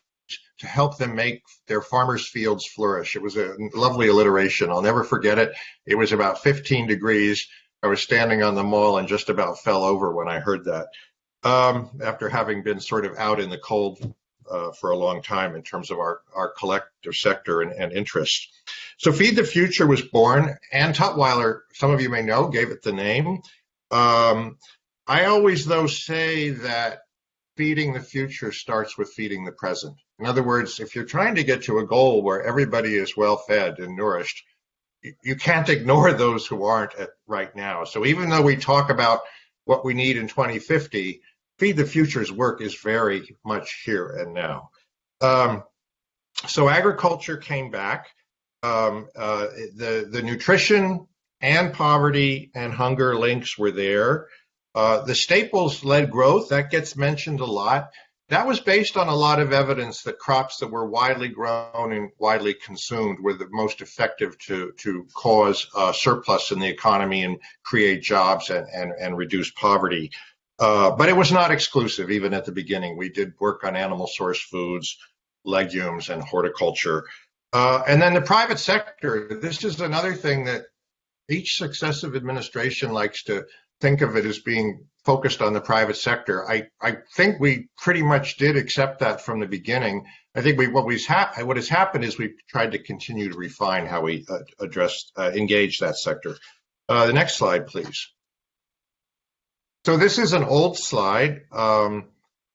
to help them make their farmers' fields flourish. It was a lovely alliteration. I'll never forget it. It was about 15 degrees. I was standing on the mall and just about fell over when I heard that. Um, after having been sort of out in the cold uh, for a long time in terms of our, our collective sector and, and interests. So Feed the Future was born. Ann Tutwiler, some of you may know, gave it the name. Um, I always, though, say that feeding the future starts with feeding the present. In other words, if you're trying to get to a goal where everybody is well fed and nourished, you can't ignore those who aren't right now. So even though we talk about what we need in 2050, Feed the Future's work is very much here and now. Um, so agriculture came back. Um, uh, the the nutrition and poverty and hunger links were there. Uh, the staples led growth, that gets mentioned a lot. That was based on a lot of evidence that crops that were widely grown and widely consumed were the most effective to, to cause uh, surplus in the economy and create jobs and, and, and reduce poverty. Uh, but it was not exclusive, even at the beginning. We did work on animal source foods, legumes, and horticulture. Uh, and then the private sector, this is another thing that each successive administration likes to think of it as being focused on the private sector. I, I think we pretty much did accept that from the beginning. I think we what we what has happened is we've tried to continue to refine how we uh, address uh, engage that sector. Uh, the next slide, please. So this is an old slide. Um,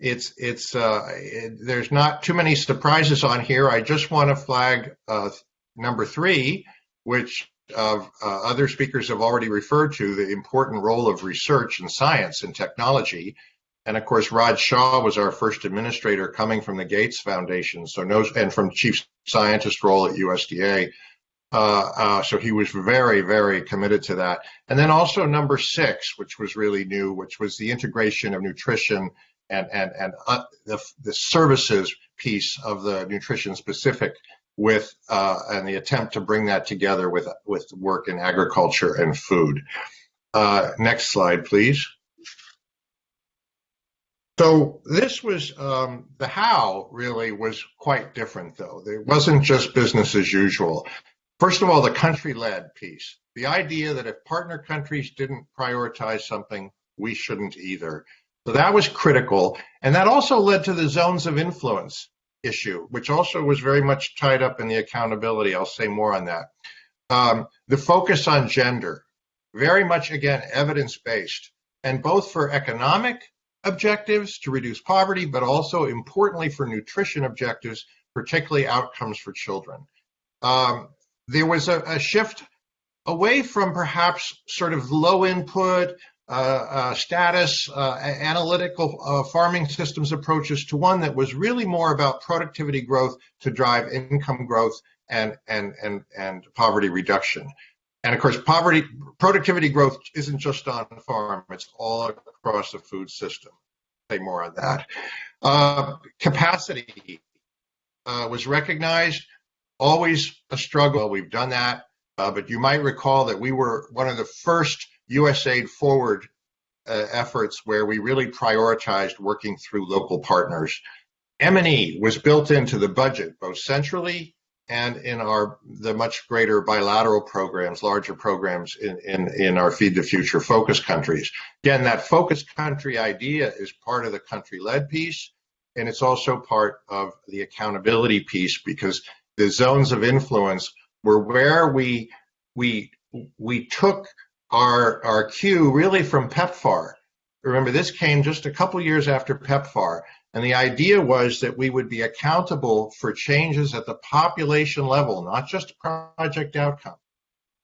it's it's uh, it, there's not too many surprises on here. I just want to flag uh, number three, which uh, other speakers have already referred to the important role of research and science and technology. And of course, Raj Shah was our first administrator coming from the Gates Foundation, so knows, and from chief scientist role at USDA. Uh, uh, so he was very, very committed to that. And then also number six, which was really new, which was the integration of nutrition and and and uh, the the services piece of the nutrition specific with uh, and the attempt to bring that together with with work in agriculture and food. Uh, next slide, please. So this was um, the how really was quite different though. It wasn't just business as usual. First of all, the country-led piece. The idea that if partner countries didn't prioritize something, we shouldn't either. So that was critical. And that also led to the zones of influence issue, which also was very much tied up in the accountability. I'll say more on that. Um, the focus on gender, very much again evidence based, and both for economic objectives to reduce poverty, but also importantly for nutrition objectives, particularly outcomes for children. um, there was a, a, shift away from perhaps sort of low input, status, uh, analytical uh, farming systems approaches to one that was really more about productivity growth to drive income growth and, and, and, and poverty reduction. And of course, poverty, productivity growth isn't just on the farm, it's all across the food system. Say more on that. Uh, capacity uh, was recognized, always a struggle. We've done that. Uh, but you might recall that we were one of the first USAID forward uh, efforts where we really prioritized working through local partners. M&E was built into the budget, both centrally and in our the much greater bilateral programs, larger programs in, in, in our Feed the Future focus countries. Again, that focus country idea is part of the country-led piece, and it's also part of the accountability piece because the zones of influence were where we we we took our our cue really from PEPFAR. Remember, this came just a couple years after PEPFAR, and the idea was that we would be accountable for changes at the population level, not just project outcome.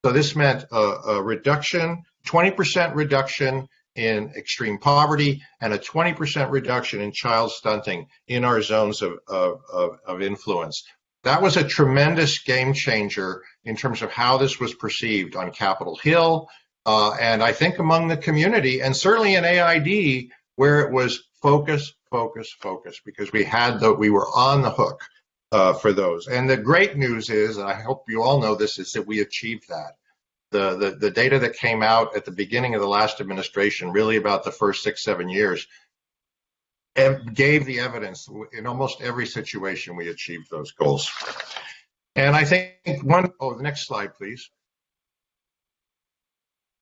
So this meant a, a reduction, 20% reduction in extreme poverty, and a 20% reduction in child stunting in our zones of, of, of, of influence. That was a tremendous game changer in terms of how this was perceived on Capitol Hill, uh, and I think among the community, and certainly in AID, where it was focus, focus, focus, because we had the, we were on the hook uh, for those. And the great news is, and I hope you all know this, is that we achieved that. The, the, the data that came out at the beginning of the last administration, really about the first six, seven years, gave the evidence in almost every situation we achieved those goals. And I think one, oh, the next slide, please.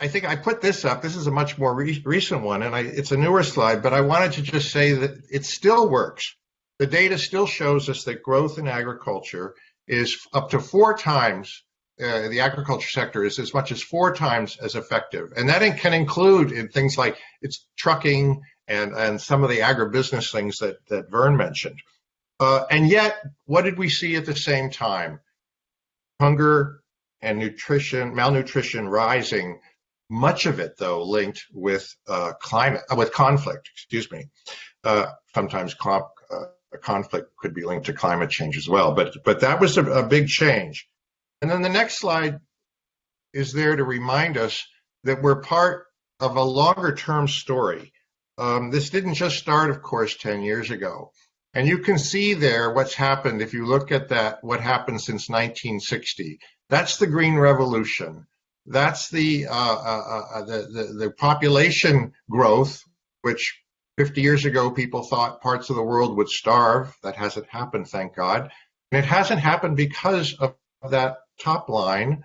I think I put this up. This is a much more re recent one, and I, it's a newer slide, but I wanted to just say that it still works. The data still shows us that growth in agriculture is up to four times, uh, the agriculture sector is as much as four times as effective. And that can include in things like it's trucking and, and some of the agribusiness things that, that Vern mentioned. Uh, and yet, what did we see at the same time? Hunger and nutrition, malnutrition rising, much of it though linked with uh, climate, uh, with conflict, excuse me. Uh, sometimes uh, conflict could be linked to climate change as well, but, but that was a, a big change. And then the next slide is there to remind us that we're part of a longer term story. Um, this didn't just start, of course, 10 years ago. And you can see there what's happened if you look at that, what happened since 1960. That's the Green Revolution. That's the, uh, uh, uh, the, the, the population growth, which 50 years ago people thought parts of the world would starve. That hasn't happened, thank God. And it hasn't happened because of that top line.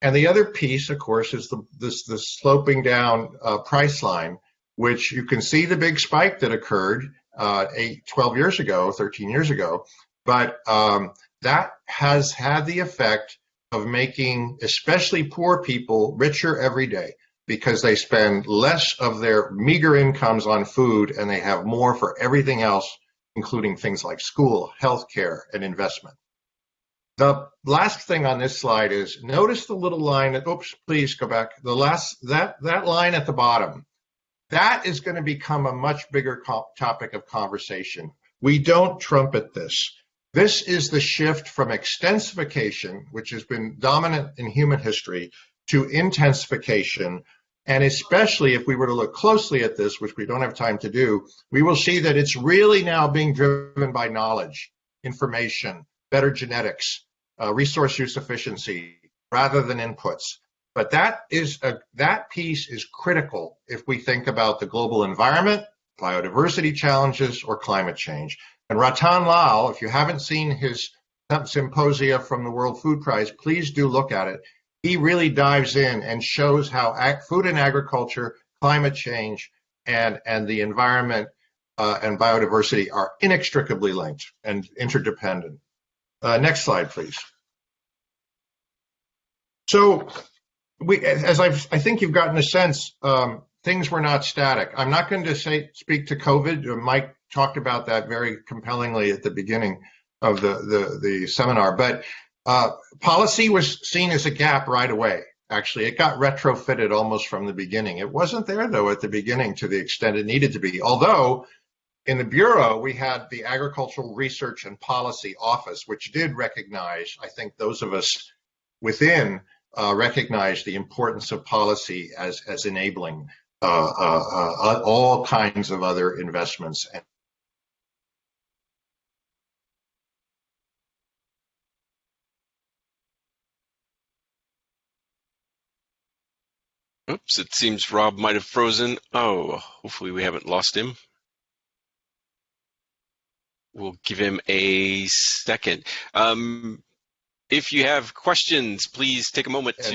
And the other piece, of course, is the this the sloping down uh, price line which you can see the big spike that occurred uh, eight, 12 years ago, 13 years ago. But um, that has had the effect of making especially poor people richer every day because they spend less of their meager incomes on food and they have more for everything else, including things like school, healthcare, and investment. The last thing on this slide is notice the little line that, oops, please go back. The last, that, that line at the bottom, that is going to become a much bigger topic of conversation. We don't trumpet this. This is the shift from extensification, which has been dominant in human history, to intensification. And especially if we were to look closely at this, which we don't have time to do, we will see that it's really now being driven by knowledge, information, better genetics, uh, resource use efficiency, rather than inputs. But that is a, that piece is critical if we think about the global environment, biodiversity challenges, or climate change. And Rattan Lal, if you haven't seen his symposia from the World Food Prize, please do look at it. He really dives in and shows how food and agriculture, climate change, and, and the environment uh, and biodiversity are inextricably linked and interdependent. Uh, next slide, please. So we, as I've, I think you've gotten a sense, um, things were not static. I'm not going to say speak to COVID. Uh, Mike talked about that very compellingly at the beginning of the the, the seminar. But Uh, policy was seen as a gap right away. Actually, it got retrofitted almost from the beginning. It wasn't there though at the beginning to the extent it needed to be. Although in the Bureau, we had the Agricultural Research and Policy Office, which did recognize, I think those of us within uh, recognize the importance of policy as, as enabling Uh, uh, uh, all kinds of other investments Oops, it seems Rob might have frozen. Oh, hopefully we haven't lost him. We'll give him a second. Um, if you have questions, please take a moment to.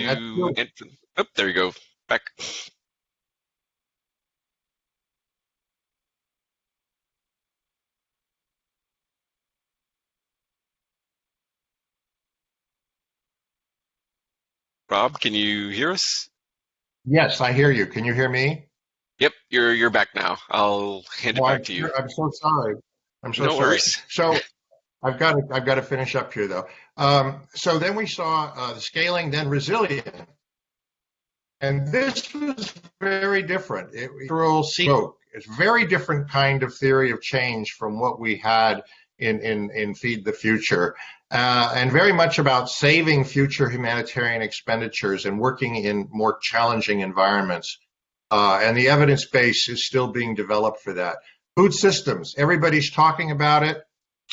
Enter. Oh, there you go. Back. Rob, can you hear us? Yes, I hear you. Can you hear me? Yep, you're you're back now. I'll hand it back to you. I'm so sorry. I'm so no sorry. Worries. So I've got to I've got to finish up here though. Um, so then we saw uh, the scaling, then resilient, and this was very different. It was It's very different kind of theory of change from what we had in in in Feed the Future uh, and very much about saving future humanitarian expenditures and working in more challenging environments. Uh, and the evidence base is still being developed for that. Food systems, everybody's talking about it.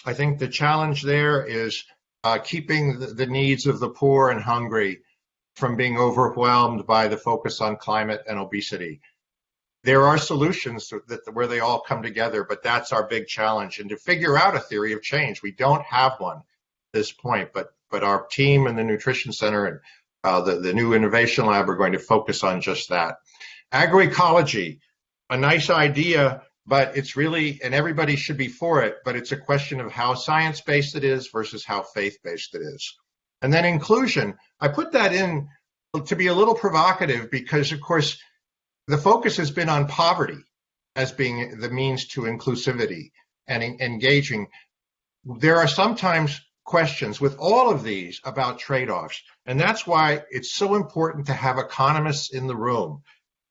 I think the challenge there is uh, keeping the, the needs of the poor and hungry from being overwhelmed by the focus on climate and obesity. There are solutions that, where they all come together, but that's our big challenge. And to figure out a theory of change, we don't have one at this point, but but our team and the Nutrition Center and uh, the, the new Innovation Lab are going to focus on just that. Agroecology, a nice idea, but it's really, and everybody should be for it, but it's a question of how science-based it is versus how faith-based it is. And then inclusion, I put that in to be a little provocative because, of course, the focus has been on poverty as being the means to inclusivity and engaging. There are sometimes questions with all of these about trade-offs. And that's why it's so important to have economists in the room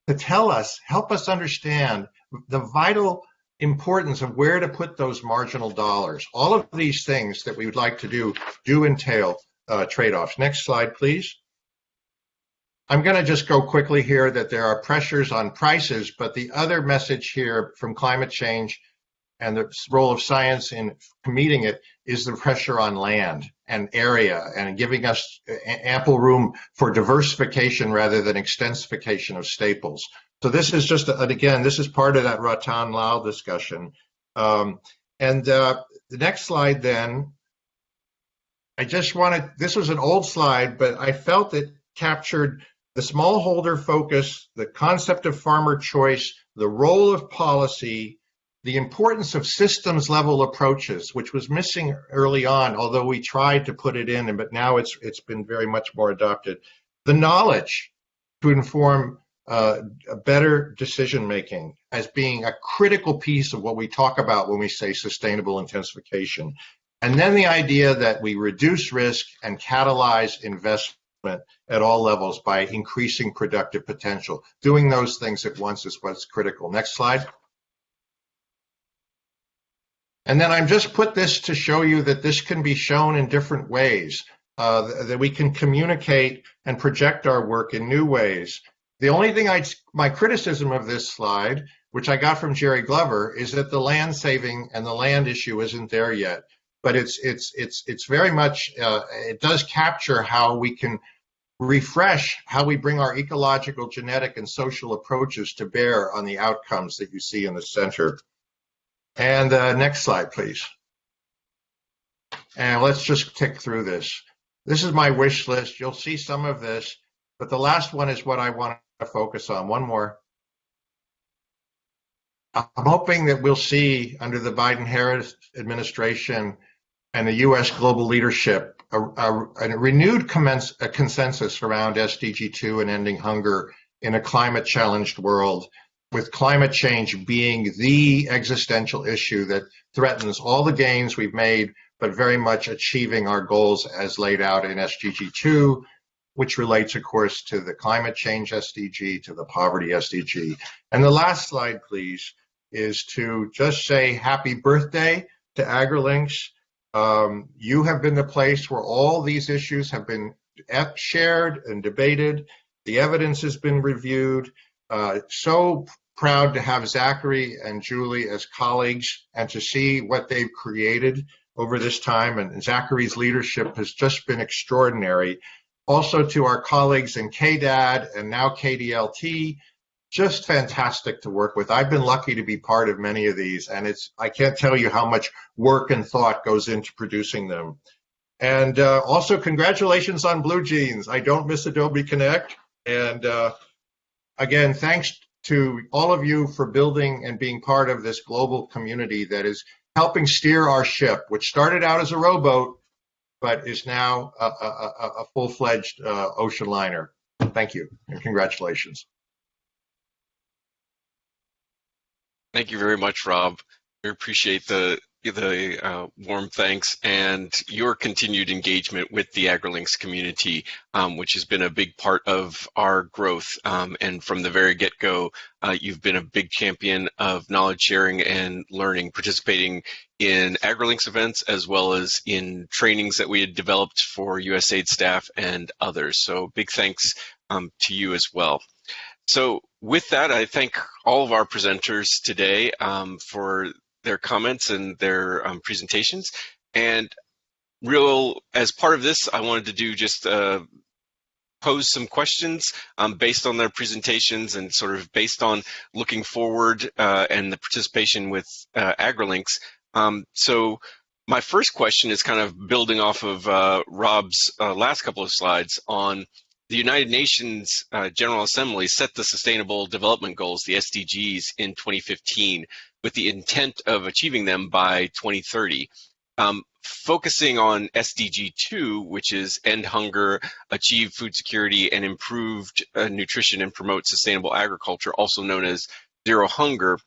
to tell us, help us understand the vital importance of where to put those marginal dollars. All of these things that we would like to do do entail uh, trade-offs. Next slide, please. I'm going to just go quickly here that there are pressures on prices, but the other message here from climate change and the role of science in meeting it is the pressure on land and area and giving us ample room for diversification rather than extensification of staples. So this is just, and again, this is part of that Rattan Lal discussion. Um, and uh, the next slide then, I just wanted, this was an old slide, but I felt it captured the smallholder focus, the concept of farmer choice, the role of policy, the importance of systems level approaches, which was missing early on, although we tried to put it in, but now it's it's been very much more adopted. The knowledge to inform uh, better decision making as being a critical piece of what we talk about when we say sustainable intensification. And then the idea that we reduce risk and catalyze investment at all levels by increasing productive potential. Doing those things at once is what's critical. Next slide. And then I'm just put this to show you that this can be shown in different ways, uh, that we can communicate and project our work in new ways. The only thing I, my criticism of this slide, which I got from Jerry Glover, is that the land saving and the land issue isn't there yet. But it's it's it's it's very much uh, it does capture how we can refresh how we bring our ecological, genetic, and social approaches to bear on the outcomes that you see in the center. And uh, next slide, please. And let's just tick through this. This is my wish list. You'll see some of this, but the last one is what I want to focus on. One more. I'm hoping that we'll see under the Biden-Harris administration and the U.S. global leadership a, a, a renewed commence, a consensus around SDG 2 and ending hunger in a climate challenged world with climate change being the existential issue that threatens all the gains we've made but very much achieving our goals as laid out in SDG 2, which relates, of course, to the climate change SDG, to the poverty SDG. And the last slide, please, is to just say happy birthday to AgriLinks. Um, you have been the place where all these issues have been shared and debated. The evidence has been reviewed. Uh, so proud to have Zachary and Julie as colleagues and to see what they've created over this time. And Zachary's leadership has just been extraordinary. Also to our colleagues in KDAD and now KDLT, just fantastic to work with. I've been lucky to be part of many of these, and it's I can't tell you how much work and thought goes into producing them. And uh, also, congratulations on BlueJeans. I don't miss Adobe Connect. And uh, again, thanks to all of you for building and being part of this global community that is helping steer our ship, which started out as a rowboat, but is now a, a, a full-fledged uh, ocean liner. Thank you and congratulations. Thank you very much, Rob. We appreciate the the uh, warm thanks and your continued engagement with the AgriLinks community, um, which has been a big part of our growth. Um, and from the very get-go, uh, you've been a big champion of knowledge sharing and learning, participating in AgriLinks events as well as in trainings that we had developed for USAID staff and others. So big thanks um, to you as well. So with that, I thank all of our presenters today um, for their comments and their um, presentations. And real, as part of this, I wanted to do just uh, pose some questions um, based on their presentations and sort of based on looking forward uh, and the participation with uh, AgriLinks. Um, so my first question is kind of building off of uh, Rob's uh, last couple of slides on the United Nations uh, General Assembly set the Sustainable Development Goals, the SDGs, in 2015 with the intent of achieving them by 2030. Um, focusing on SDG 2, which is end hunger, achieve food security, and improved uh, nutrition and promote sustainable agriculture, also known as zero hunger.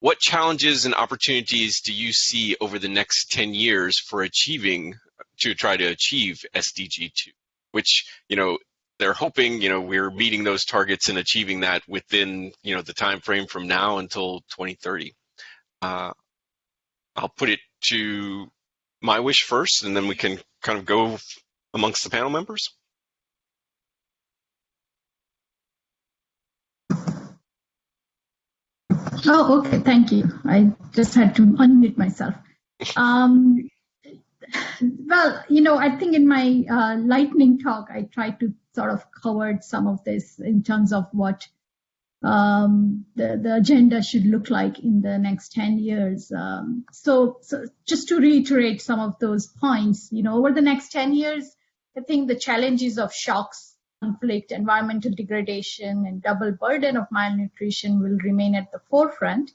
What challenges and opportunities do you see over the next 10 years for achieving, to try to achieve SDG 2? Which, you know, they're hoping, you know, we're meeting those targets and achieving that within, you know, the time frame from now until 2030. Uh, I'll put it to Mywish first, and then we can kind of go amongst the panel members. Oh, okay, thank you. I just had to unmute myself. Um, well, you know, I think in my uh, lightning talk, I tried to sort of covered some of this in terms of what um, the, the agenda should look like in the next 10 years. Um, so, so just to reiterate some of those points, you know, over the next 10 years, I think the challenges of shocks, conflict, environmental degradation, and double burden of malnutrition will remain at the forefront.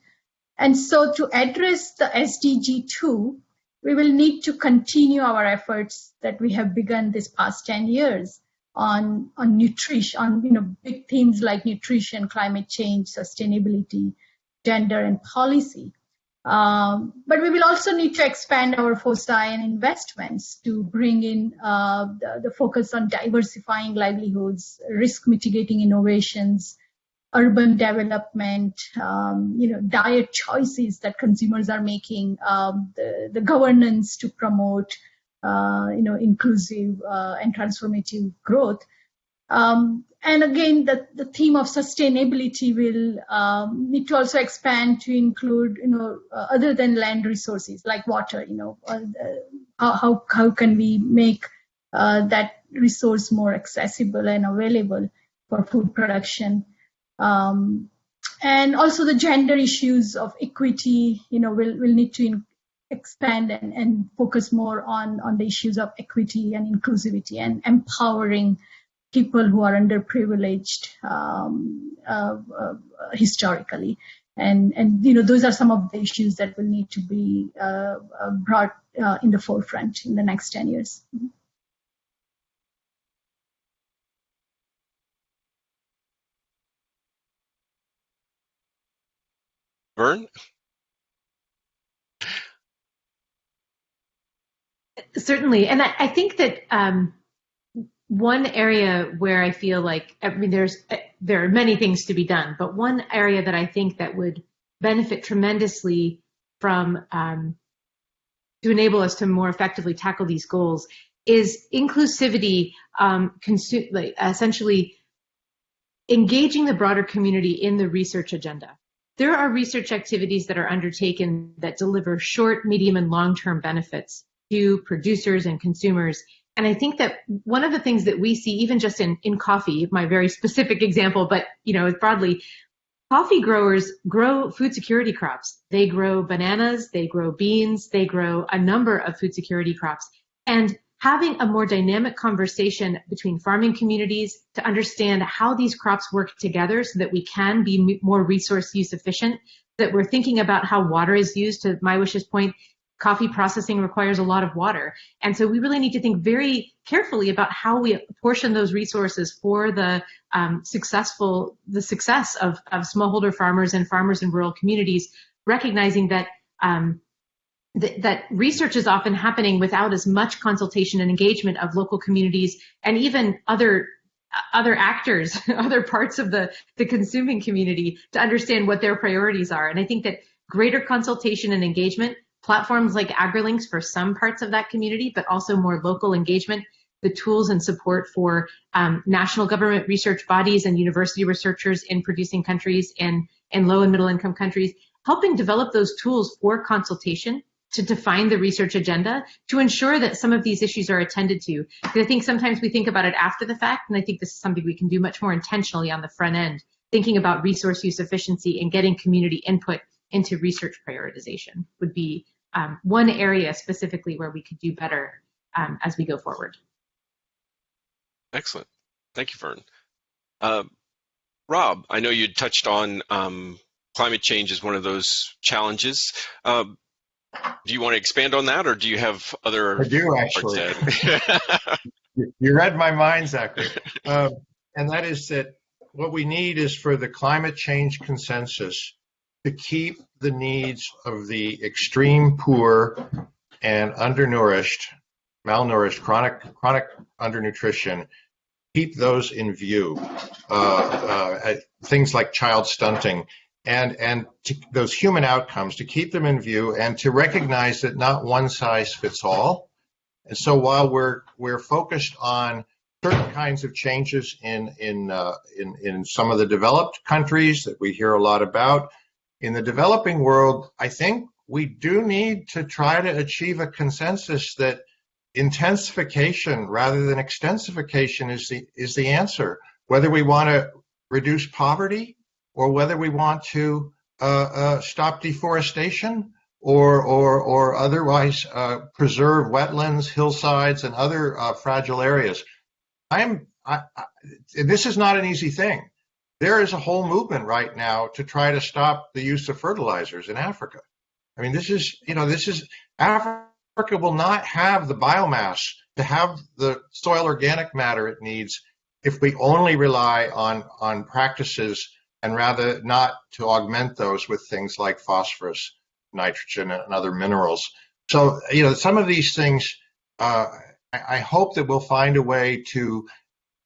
And so to address the SDG 2, we will need to continue our efforts that we have begun this past 10 years on on nutrition, on you know big themes like nutrition, climate change, sustainability, gender, and policy. Um, but we will also need to expand our foci and investments to bring in uh, the, the, focus on diversifying livelihoods, risk mitigating innovations, urban development, um, you know, diet choices that consumers are making, um, the, the governance to promote uh, you know, inclusive uh, and transformative growth. Um, and again, the, the theme of sustainability will um, need to also expand to include, you know, uh, other than land resources like water, you know, uh, how, how can we make uh, that resource more accessible and available for food production. Um, and also the gender issues of equity, you know, will, will need to expand and, and focus more on, on the issues of equity and inclusivity and empowering people who are underprivileged um, uh, uh, historically. And, and, you know, those are some of the issues that will need to be uh, uh brought uh, in the forefront in the next 10 years. Mm-hmm. Vern? Certainly, and I, I think that um, one area where I feel like I mean, there's there are many things to be done, but one area that I think that would benefit tremendously from um, to enable us to more effectively tackle these goals is inclusivity, um, consu- like essentially engaging the broader community in the research agenda. There are research activities that are undertaken that deliver short, medium, and long-term benefits to producers and consumers. And I think that one of the things that we see, even just in, in coffee, my very specific example, but you know, broadly, coffee growers grow food security crops. They grow bananas, they grow beans, they grow a number of food security crops. And having a more dynamic conversation between farming communities to understand how these crops work together so that we can be more resource use efficient, that we're thinking about how water is used to Mywish's point, coffee processing requires a lot of water. And so we really need to think very carefully about how we apportion those resources for the um, successful, the success of, of smallholder farmers and farmers in rural communities, recognizing that um, th- that research is often happening without as much consultation and engagement of local communities and even other other actors, other parts of the, the consuming community to understand what their priorities are. And I think that greater consultation and engagement, platforms like AgriLinks for some parts of that community, but also more local engagement, the tools and support for um, national government research bodies and university researchers in producing countries and, and low and middle income countries, helping develop those tools for consultation to define the research agenda to ensure that some of these issues are attended to. Because I think sometimes we think about it after the fact, and I think this is something we can do much more intentionally on the front end, thinking about resource use efficiency and getting community input into research prioritization would be um, one area specifically where we could do better um, as we go forward. Excellent. Thank you, Vern. Uh, Rob, I know you touched on um, climate change as one of those challenges. Uh, do you want to expand on that, or do you have other? I do actually. you read my mind, Zachary, um, and that is that what we need is for the climate change consensus to keep the needs of the extreme poor and undernourished, malnourished, chronic chronic undernutrition, keep those in view. Uh, uh, things like child stunting and and to, those human outcomes to keep them in view and to recognize that not one size fits all. And so while we're we're focused on certain kinds of changes in in uh, in in some of the developed countries that we hear a lot about, in the developing world, I think we do need to try to achieve a consensus that intensification rather than extensification is the is the answer. Whether we want to reduce poverty or whether we want to uh, uh, stop deforestation or or or otherwise uh, preserve wetlands, hillsides, and other fragile areas. I'm I, I, this is not an easy thing. There is a whole movement right now to try to stop the use of fertilizers in Africa. I mean, this is you know this is Africa will not have the biomass to have the soil organic matter it needs if we only rely on on practices and rather not to augment those with things like phosphorus, nitrogen, and other minerals. So, you know, some of these things, uh, I, hope that we'll find a way to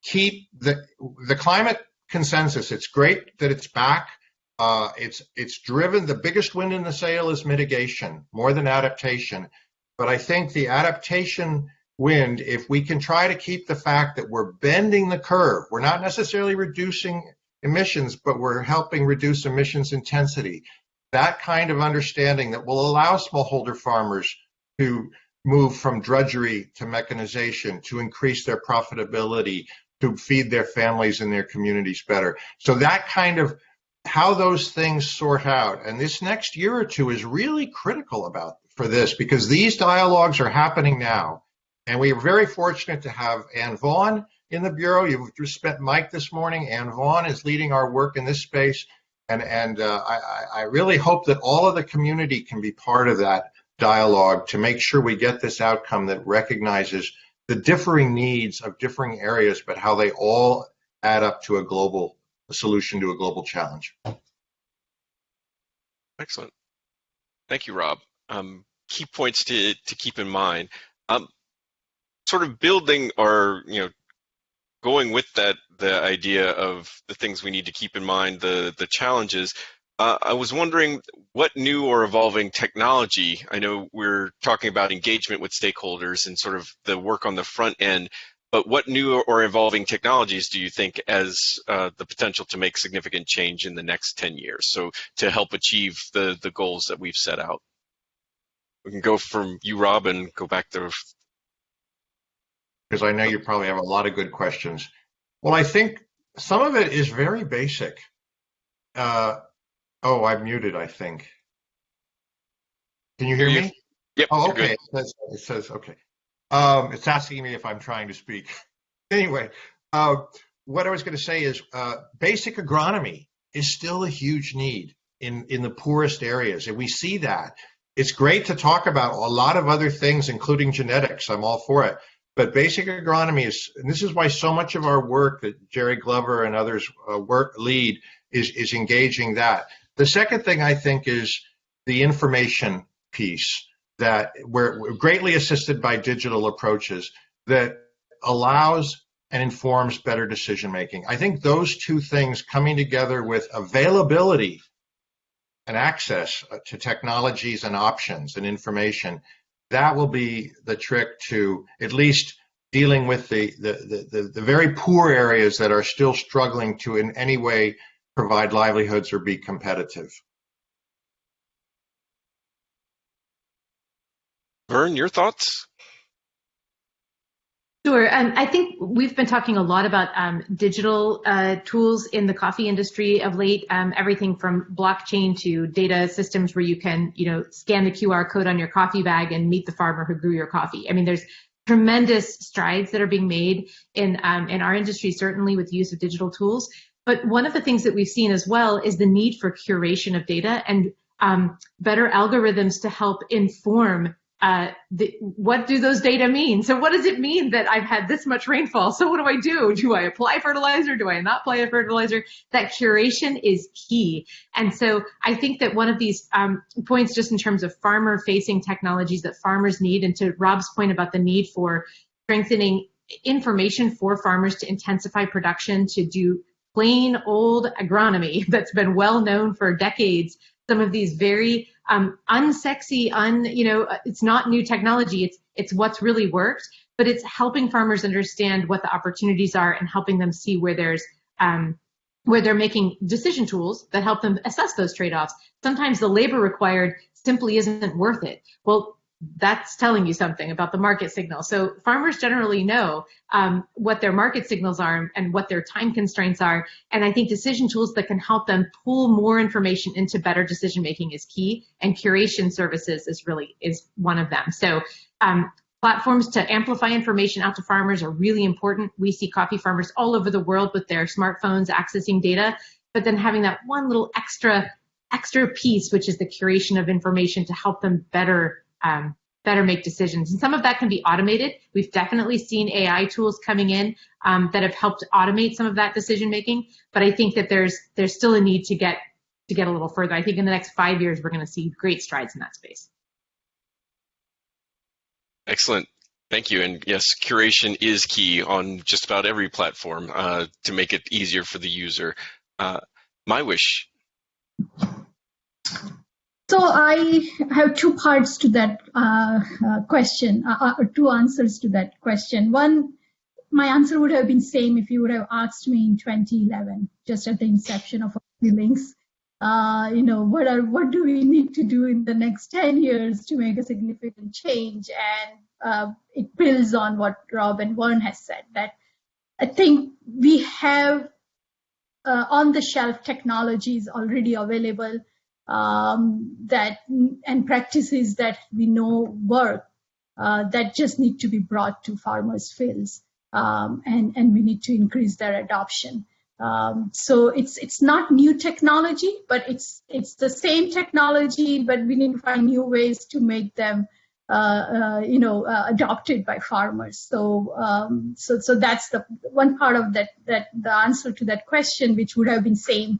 keep the the climate consensus. It's great that it's back. Uh, it's it's driven. The biggest wind in the sail is mitigation more than adaptation. But I think the adaptation wind, if we can try to keep the fact that we're bending the curve, we're not necessarily reducing emissions, but we're helping reduce emissions intensity. That kind of understanding that will allow smallholder farmers to move from drudgery to mechanization, to increase their profitability, to feed their families and their communities better. So that kind of how those things sort out. And this next year or two is really critical about for this because these dialogues are happening now. And we are very fortunate to have Anne Vaughn in the Bureau. You've just met Mike this morning. Anne Vaughn is leading our work in this space. And, and uh, I, I really hope that all of the community can be part of that dialogue to make sure we get this outcome that recognizes the differing needs of differing areas, but how they all add up to a global a solution to a global challenge. Excellent. Thank you, Rob. Um, key points to, to keep in mind. Um, sort of building or you know going with that the idea of the things we need to keep in mind, the the challenges. Uh, I was wondering what new or evolving technology. I know we're talking about engagement with stakeholders and sort of the work on the front end, but what new or evolving technologies do you think as uh, the potential to make significant change in the next 10 years? So to help achieve the the goals that we've set out. We can go from you, Rob, and go back to because I know you probably have a lot of good questions. Well, I think some of it is very basic. Uh, oh, I'm muted, I think. Can you hear me? Yep. Oh, okay. It says, it says, okay. Um, it's asking me if I'm trying to speak. anyway, uh, what I was going to say is uh, basic agronomy is still a huge need in, in the poorest areas. And we see that. It's great to talk about a lot of other things, including genetics. I'm all for it. But basic agronomy is, and this is why so much of our work that Jerry Glover and others uh, work lead is is engaging that. The second thing I think is the information piece that we're, we're greatly assisted by digital approaches that allows and informs better decision making. I think those two things coming together with availability and access uh, to technologies and options and information that will be the trick to at least dealing with the, the, the, the, very poor areas that are still struggling to in any way provide livelihoods or be competitive. Vern, your thoughts? Sure. Um, I think we've been talking a lot about um, digital uh, tools in the coffee industry of late. Um, everything from blockchain to data systems where you can, you know, scan the QR code on your coffee bag and meet the farmer who grew your coffee. I mean, there's tremendous strides that are being made in um, in our industry, certainly with use of digital tools. But one of the things that we've seen as well is the need for curation of data and um, better algorithms to help inform uh, the, what do those data mean? So what does it mean that I've had this much rainfall? So what do I do? Do I apply fertilizer? Do I not apply a fertilizer? That curation is key. And so I think that one of these um, points, just in terms of farmer facing technologies that farmers need, and to Rob's point about the need for strengthening information for farmers to intensify production, to do plain old agronomy that's been well known for decades, some of these very um, unsexy, un, you know, uh, it's not new technology. It's, it's what's really worked, but it's helping farmers understand what the opportunities are and helping them see where there's, um, where they're making decision tools that help them assess those trade-offs. Sometimes the labor required simply isn't worth it. Well, that's telling you something about the market signal. So farmers generally know um, what their market signals are and what their time constraints are. And I think decision tools that can help them pull more information into better decision making is key. And curation services is really is one of them. So um, platforms to amplify information out to farmers are really important. We see coffee farmers all over the world with their smartphones accessing data, but then having that one little extra extra piece, which is the curation of information to help them better um, better make decisions. And some of that can be automated. We've definitely seen AI tools coming in um, that have helped automate some of that decision making. But I think that there's there's still a need to get to get a little further. I think in the next five years we're going to see great strides in that space. Excellent. Thank you. And yes, curation is key on just about every platform uh, to make it easier for the user. Uh, Mywish. So I have two parts to that uh, uh, question, uh, uh, two answers to that question. One, my answer would have been the same if you would have asked me in 2011, just at the inception of feelings. Uh, you know, what are what do we need to do in the next 10 years to make a significant change? And uh, it builds on what Rob and Warren has said. That I think we have on the shelf technologies already available um, that and practices that we know work uh, that just need to be brought to farmers' fields, um, and and we need to increase their adoption. Um, so it's it's not new technology, but it's it's the same technology, but we need to find new ways to make them, uh, uh, you know, uh, adopted by farmers. So um, so so that's the one part of that that the answer to that question, which would have been same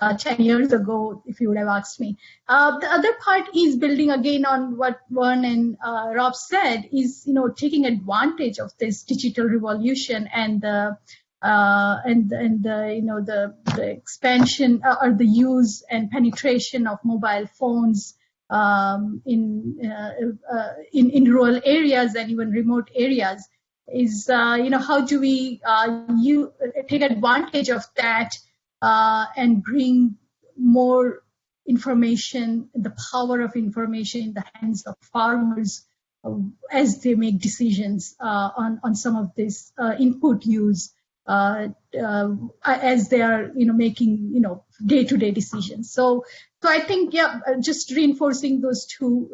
uh, 10 years ago if you would have asked me. Uh, the other part is building again on what Vern and uh, Rob said is, you know, taking advantage of this digital revolution and the uh, and and the you know the the expansion uh, or the use and penetration of mobile phones um, in, uh, in in rural areas and even remote areas is you know how do we you take advantage of that uh, and bring more information, the power of information in the hands of farmers uh, as they make decisions uh, on, on some of this uh, input use uh, as they are, you know, making, you know, day-to-day decisions. So, so I think, yeah, just reinforcing those two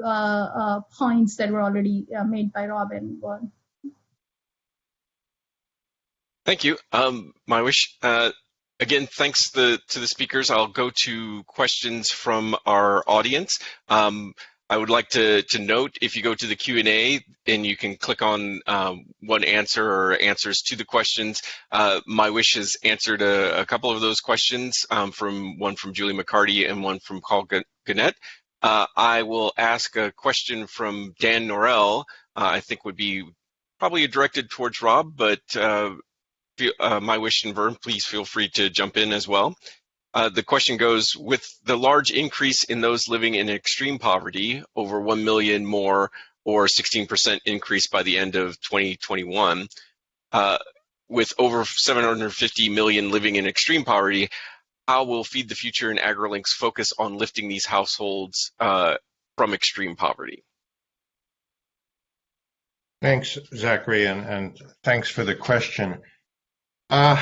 points that were already made by Rob and Vern. Thank you. Um, Mywish, uh, Again, thanks the, to the speakers. I'll go to questions from our audience. Um, I would like to, to note if you go to the Q&A and you can click on um, one answer or answers to the questions. Uh, Mywish has answered a, a, couple of those questions um, from one from Julie MacCartee and one from Carl Gannett. Uh, I will ask a question from Dan Norell, uh, I think would be probably directed towards Rob, but uh, uh, Mywish and Vern, please feel free to jump in as well. Uh, the question goes, with the large increase in those living in extreme poverty, over 1 million more or 16% increase by the end of 2021, uh, with over 750 million living in extreme poverty, how will Feed the Future and AgriLinks focus on lifting these households uh, from extreme poverty? Thanks, Zachary, and, and thanks for the question. Uh,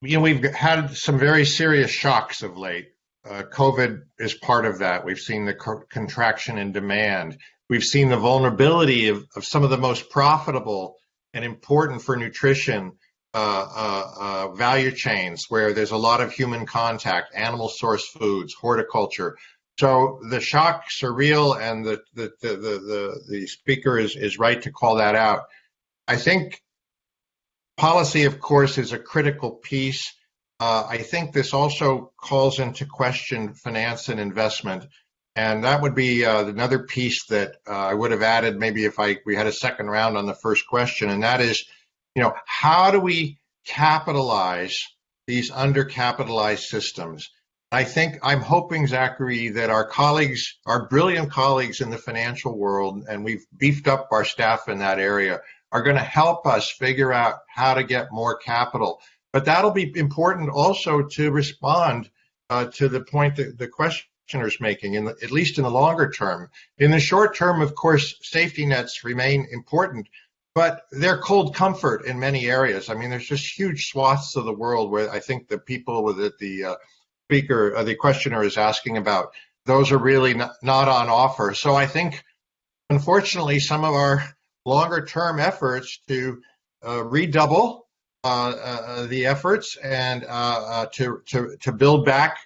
you know, we've had some very serious shocks of late. Uh, COVID is part of that. We've seen the co contraction in demand. We've seen the vulnerability of, of some of the most profitable and important for nutrition uh, uh, uh value chains where there's a lot of human contact, animal source foods, horticulture. So the shocks are real, and the the the the, the speaker is is right to call that out. I think Policy, of course, is a critical piece. Uh, I think this also calls into question finance and investment. And that would be uh, another piece that uh, I would have added maybe if I we had a second round on the first question, and that is, you know, how do we capitalize these undercapitalized systems? I think I'm hoping, Zachary, that our colleagues, our brilliant colleagues in the financial world, and we've beefed up our staff in that area, are going to help us figure out how to get more capital. But that'll be important also to respond uh, to the point that the questioner is making, in the, at least in the longer term. In the short term, of course, safety nets remain important, but they're cold comfort in many areas. I mean, there's just huge swaths of the world where I think the people that the uh, speaker, uh, the questioner is asking about, those are really not, not on offer. So I think, unfortunately, some of our longer term efforts to uh, redouble uh, uh, the efforts and uh, to, to, to build back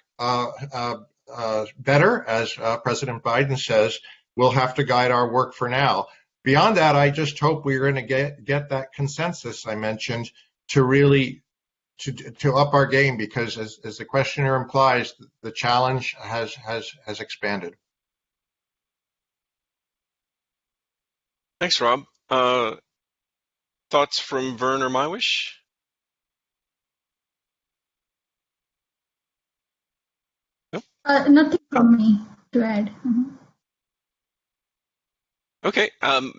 better, as President Biden says, will have to guide our work for now. Beyond that, I just hope we're going to get, get that consensus I mentioned to really to, to up our game because as, as the questioner implies, the challenge has, has, has expanded. Thanks, Rob. Uh, thoughts from Vern or Mywish? Nope. Uh, nothing from me to add. Mm-hmm. Okay. Um,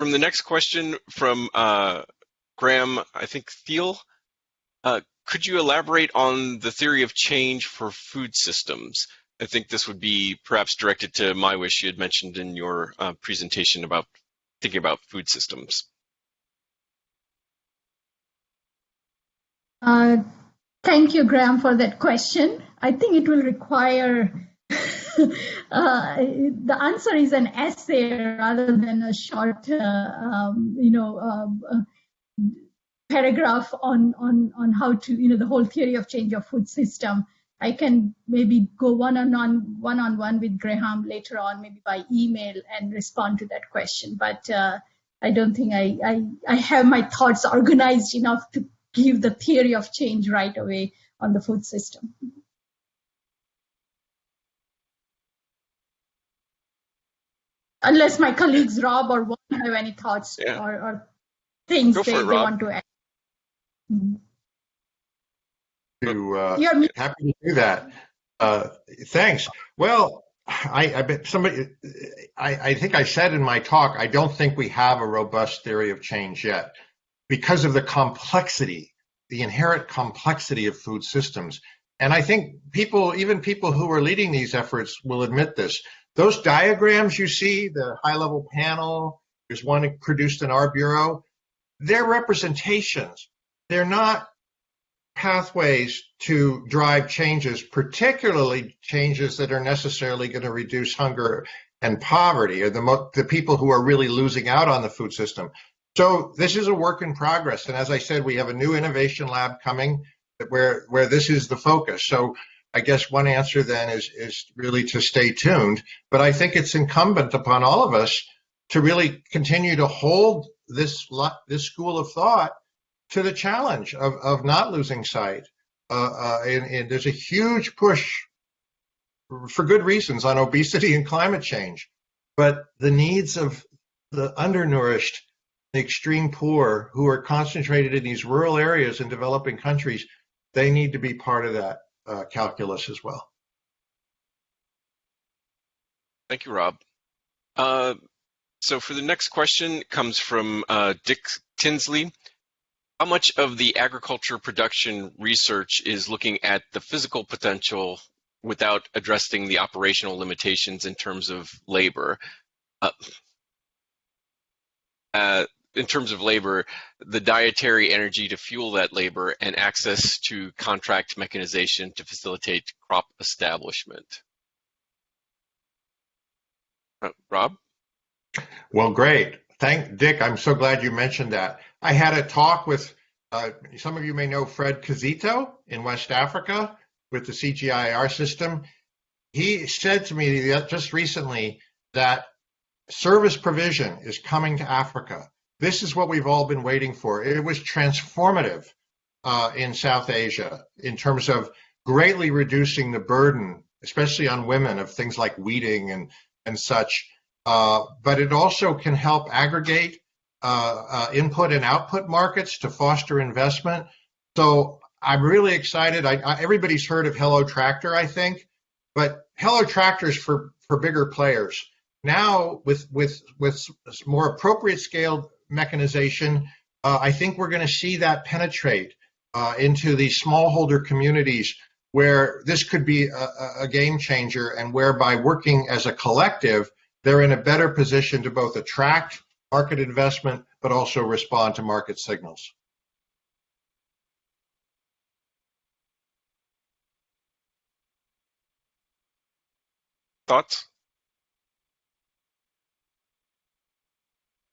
from the next question from uh, Graham, I think Thiel. Uh, could you elaborate on the theory of change for food systems? I think this would be perhaps directed to Mywish. You had mentioned in your uh, presentation about thinking about food systems? Uh, thank you, Graham, for that question. I think it will require uh, the answer is an essay rather than a short, uh, um, you know, um, uh, paragraph on on on how to, you know, the whole theory of change of food system. I can maybe go one on one one on one with Graham later on, maybe by email and respond to that question. But uh, I don't think I, I I have my thoughts organized enough to give the theory of change right away on the food system. Unless my colleagues Rob or Juan have any thoughts yeah. or, or, things they, they want to add. Mm -hmm. To, uh, You're happy to do that. Uh, thanks. Well, I, I bet somebody, I, I think I said in my talk, I don't think we have a robust theory of change yet because of the complexity, the inherent complexity of food systems. And I think people, even people who are leading these efforts will admit this. Those diagrams you see, the high level panel, there's one produced in our bureau, they're representations. They're not pathways to drive changes, particularly changes that are necessarily going to reduce hunger and poverty, or the, the people who are really losing out on the food system. So this is a work in progress, and as I said, we have a new innovation lab coming where where this is the focus. So I guess one answer then is is really to stay tuned. But I think it's incumbent upon all of us to really continue to hold this this school of thought to the challenge of, of not losing sight. Uh, uh, and, and there's a huge push for good reasons on obesity and climate change. But the needs of the undernourished, the extreme poor who are concentrated in these rural areas in developing countries, they need to be part of that uh, calculus as well. Thank you, Rob. Uh, so for the next question comes from uh, Dick Tinsley. How much of the agriculture production research is looking at the physical potential without addressing the operational limitations in terms of labor? Uh, uh, in terms of labor, the dietary energy to fuel that labor and access to contract mechanization to facilitate crop establishment. Uh, Rob? Well, great. Thank Dick. I'm so glad you mentioned that. I had a talk with uh, some of you may know Fred Kizito in West Africa with the CGIAR system. He said to me just recently that service provision is coming to Africa. This is what we've all been waiting for. It was transformative uh, in South Asia in terms of greatly reducing the burden, especially on women, of things like weeding and, and such. Uh, but it also can help aggregate input and output markets to foster investment. So I'm really excited. I, I, everybody's heard of Hello Tractor, I think, but Hello Tractor's for for bigger players. Now with with with more appropriate scaled mechanization, uh, I think we're going to see that penetrate uh, into the smallholder communities where this could be a, a game changer, and whereby working as a collective, they're in a better position to both attract market investment, but also respond to market signals. Thoughts?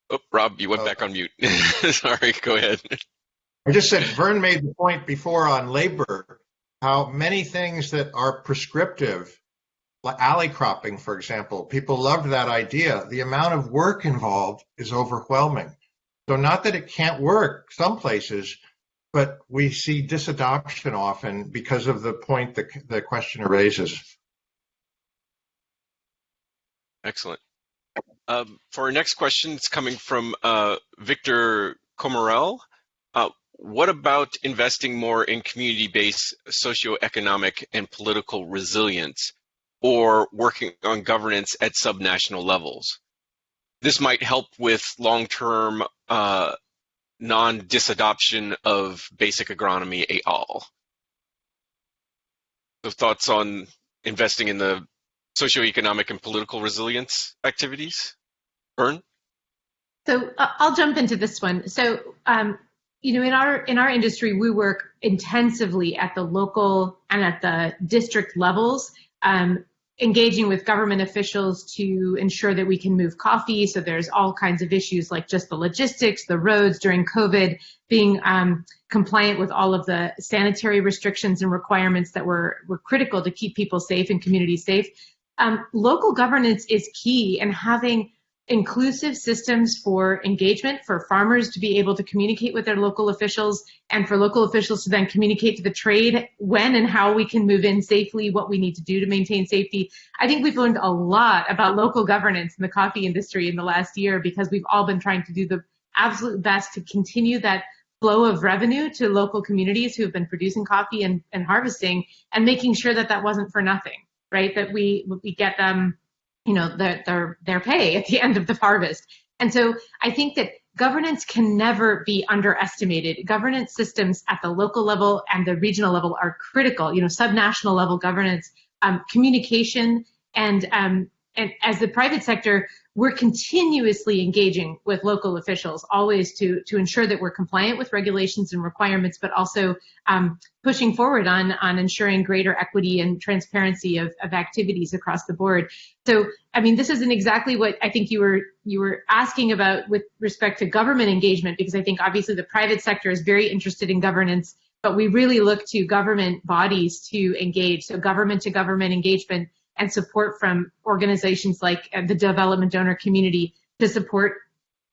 Oh, Rob, you went Uh, back on mute. Sorry, go ahead. I just said Vern made the point before on labor, how many things that are prescriptive, like alley cropping, for example, people loved that idea. The amount of work involved is overwhelming. So not that it can't work some places, but we see disadoption often because of the point that the questioner raises. Excellent. Um, for our next question, it's coming from uh, Victor Comarel. Uh, what about investing more in community-based socioeconomic and political resilience or working on governance at subnational levels? This might help with long-term uh, non-disadoption of basic agronomy et al. So thoughts on investing in the socioeconomic and political resilience activities? Vern? So uh, I'll jump into this one. So, um, you know, in our in our industry, we work intensively at the local and at the district levels, um, engaging with government officials to ensure that we can move coffee. So there's all kinds of issues like just the logistics, the roads during COVID, being um, compliant with all of the sanitary restrictions and requirements that were were critical to keep people safe and communities safe. Um, local governance is key, and having inclusive systems for engagement, for farmers to be able to communicate with their local officials, and for local officials to then communicate to the trade when and how we can move in safely, what we need to do to maintain safety. I think we've learned a lot about local governance in the coffee industry in the last year because we've all been trying to do the absolute best to continue that flow of revenue to local communities who have been producing coffee and, and harvesting and making sure that that wasn't for nothing, right? That we, we get them you know, their, their, their pay at the end of the harvest. And so I think that governance can never be underestimated. Governance systems at the local level and the regional level are critical, you know, subnational level governance, um, communication, and, um, and as the private sector, we're continuously engaging with local officials, always to, to ensure that we're compliant with regulations and requirements, but also um, pushing forward on, on ensuring greater equity and transparency of, of activities across the board. So, I mean, this isn't exactly what I think you were you were asking about with respect to government engagement, because I think obviously the private sector is very interested in governance, but we really look to government bodies to engage. So government to government engagement and support from organizations like uh, the development donor community to support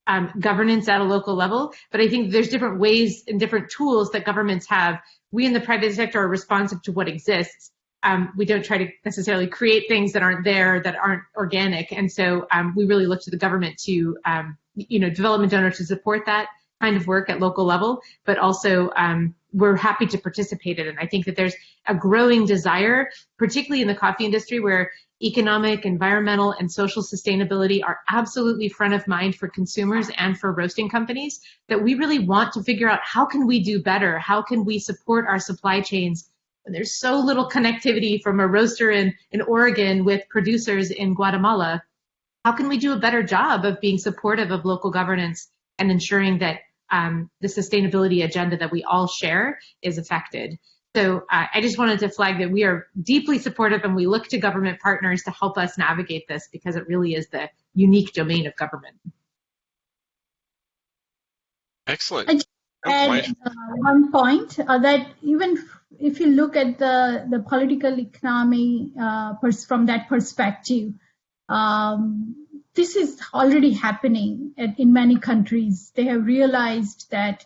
um, governance at a local level. But I think there's different ways and different tools that governments have. We in the private sector are responsive to what exists. Um, we don't try to necessarily create things that aren't there, that aren't organic. And so um, we really look to the government to, um, you know, development donors to support that kind of work at local level, but also um, we're happy to participate in it. I think that there's a growing desire, particularly in the coffee industry, where economic, environmental, and social sustainability are absolutely front of mind for consumers and for roasting companies, that we really want to figure out how can we do better? How can we support our supply chains when there's so little connectivity from a roaster in, in Oregon with producers in Guatemala? How can we do a better job of being supportive of local governance and ensuring that um, the sustainability agenda that we all share is affected. So uh, I just wanted to flag that we are deeply supportive and we look to government partners to help us navigate this because it really is the unique domain of government. Excellent. And uh, one point uh, that even if you look at the, the political economy uh, from that perspective, um, this is already happening in many countries. They have realized that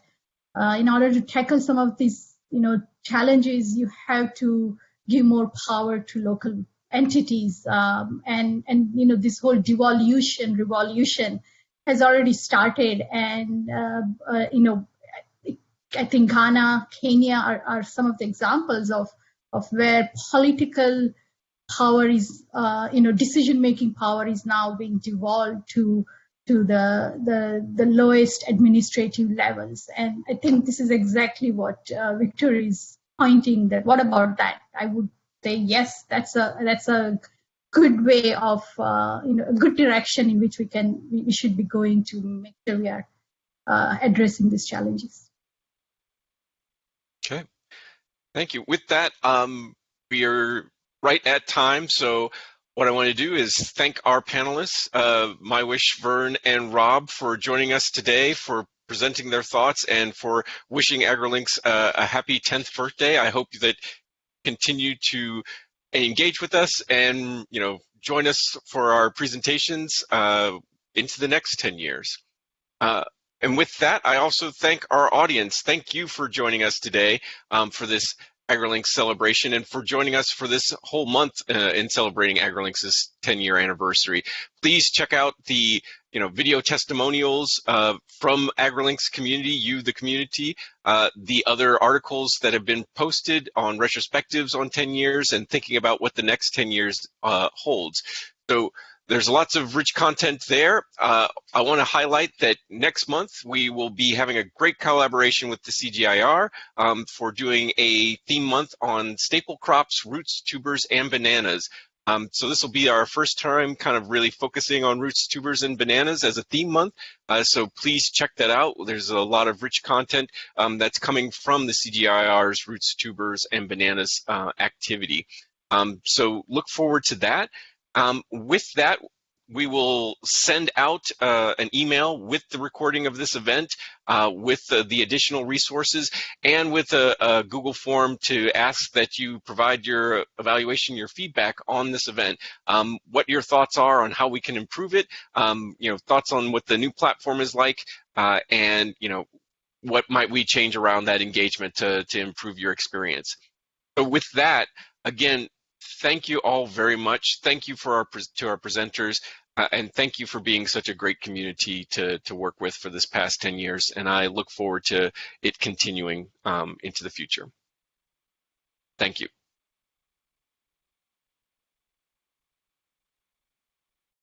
uh, in order to tackle some of these, you know, challenges, you have to give more power to local entities, um, and and you know this whole devolution revolution has already started, and uh, uh, you know, I think Ghana, Kenya are, are some of the examples of of where political power is, uh, you know, decision-making power is now being devolved to to the, the the lowest administrative levels. And I think this is exactly what uh, Victor is pointing. That what about that? I would say yes. That's a that's a good way of uh, you know a good direction in which we can we, should be going to make sure we are uh, addressing these challenges. Okay, thank you. With that, um, we are right at time. So what I want to do is thank our panelists, uh, Mywish, Vern, and Rob for joining us today, for presenting their thoughts, and for wishing AgriLinks uh, a happy 10th birthday. I hope that continue to engage with us and you know join us for our presentations uh, into the next 10 years. Uh, and with that, I also thank our audience. Thank you for joining us today um, for this AgriLinks celebration and for joining us for this whole month uh, in celebrating AgriLinks' 10 year anniversary. Please check out the you know video testimonials uh, from AgriLinks community, you the community, uh, the other articles that have been posted on retrospectives on 10 years and thinking about what the next 10 years uh, holds. So there's lots of rich content there. Uh, I want to highlight that next month we will be having a great collaboration with the CGIAR um, for doing a theme month on staple crops, roots, tubers, and bananas. Um, so this will be our first time kind of really focusing on roots, tubers, and bananas as a theme month. Uh, so please check that out. There's a lot of rich content um, that's coming from the CGIAR's roots, tubers, and bananas uh, activity. Um, so look forward to that. Um, with that, we will send out uh, an email with the recording of this event, uh, with the, the, additional resources, and with a, a, Google form to ask that you provide your evaluation, your feedback on this event, um, what your thoughts are on how we can improve it, um, you know, thoughts on what the new platform is like, uh, and you know, what might we change around that engagement to, to improve your experience. So with that, again, thank you all very much. Thank you for our to our presenters, uh, and thank you for being such a great community to to work with for this past 10 years. And I look forward to it continuing um, into the future. Thank you.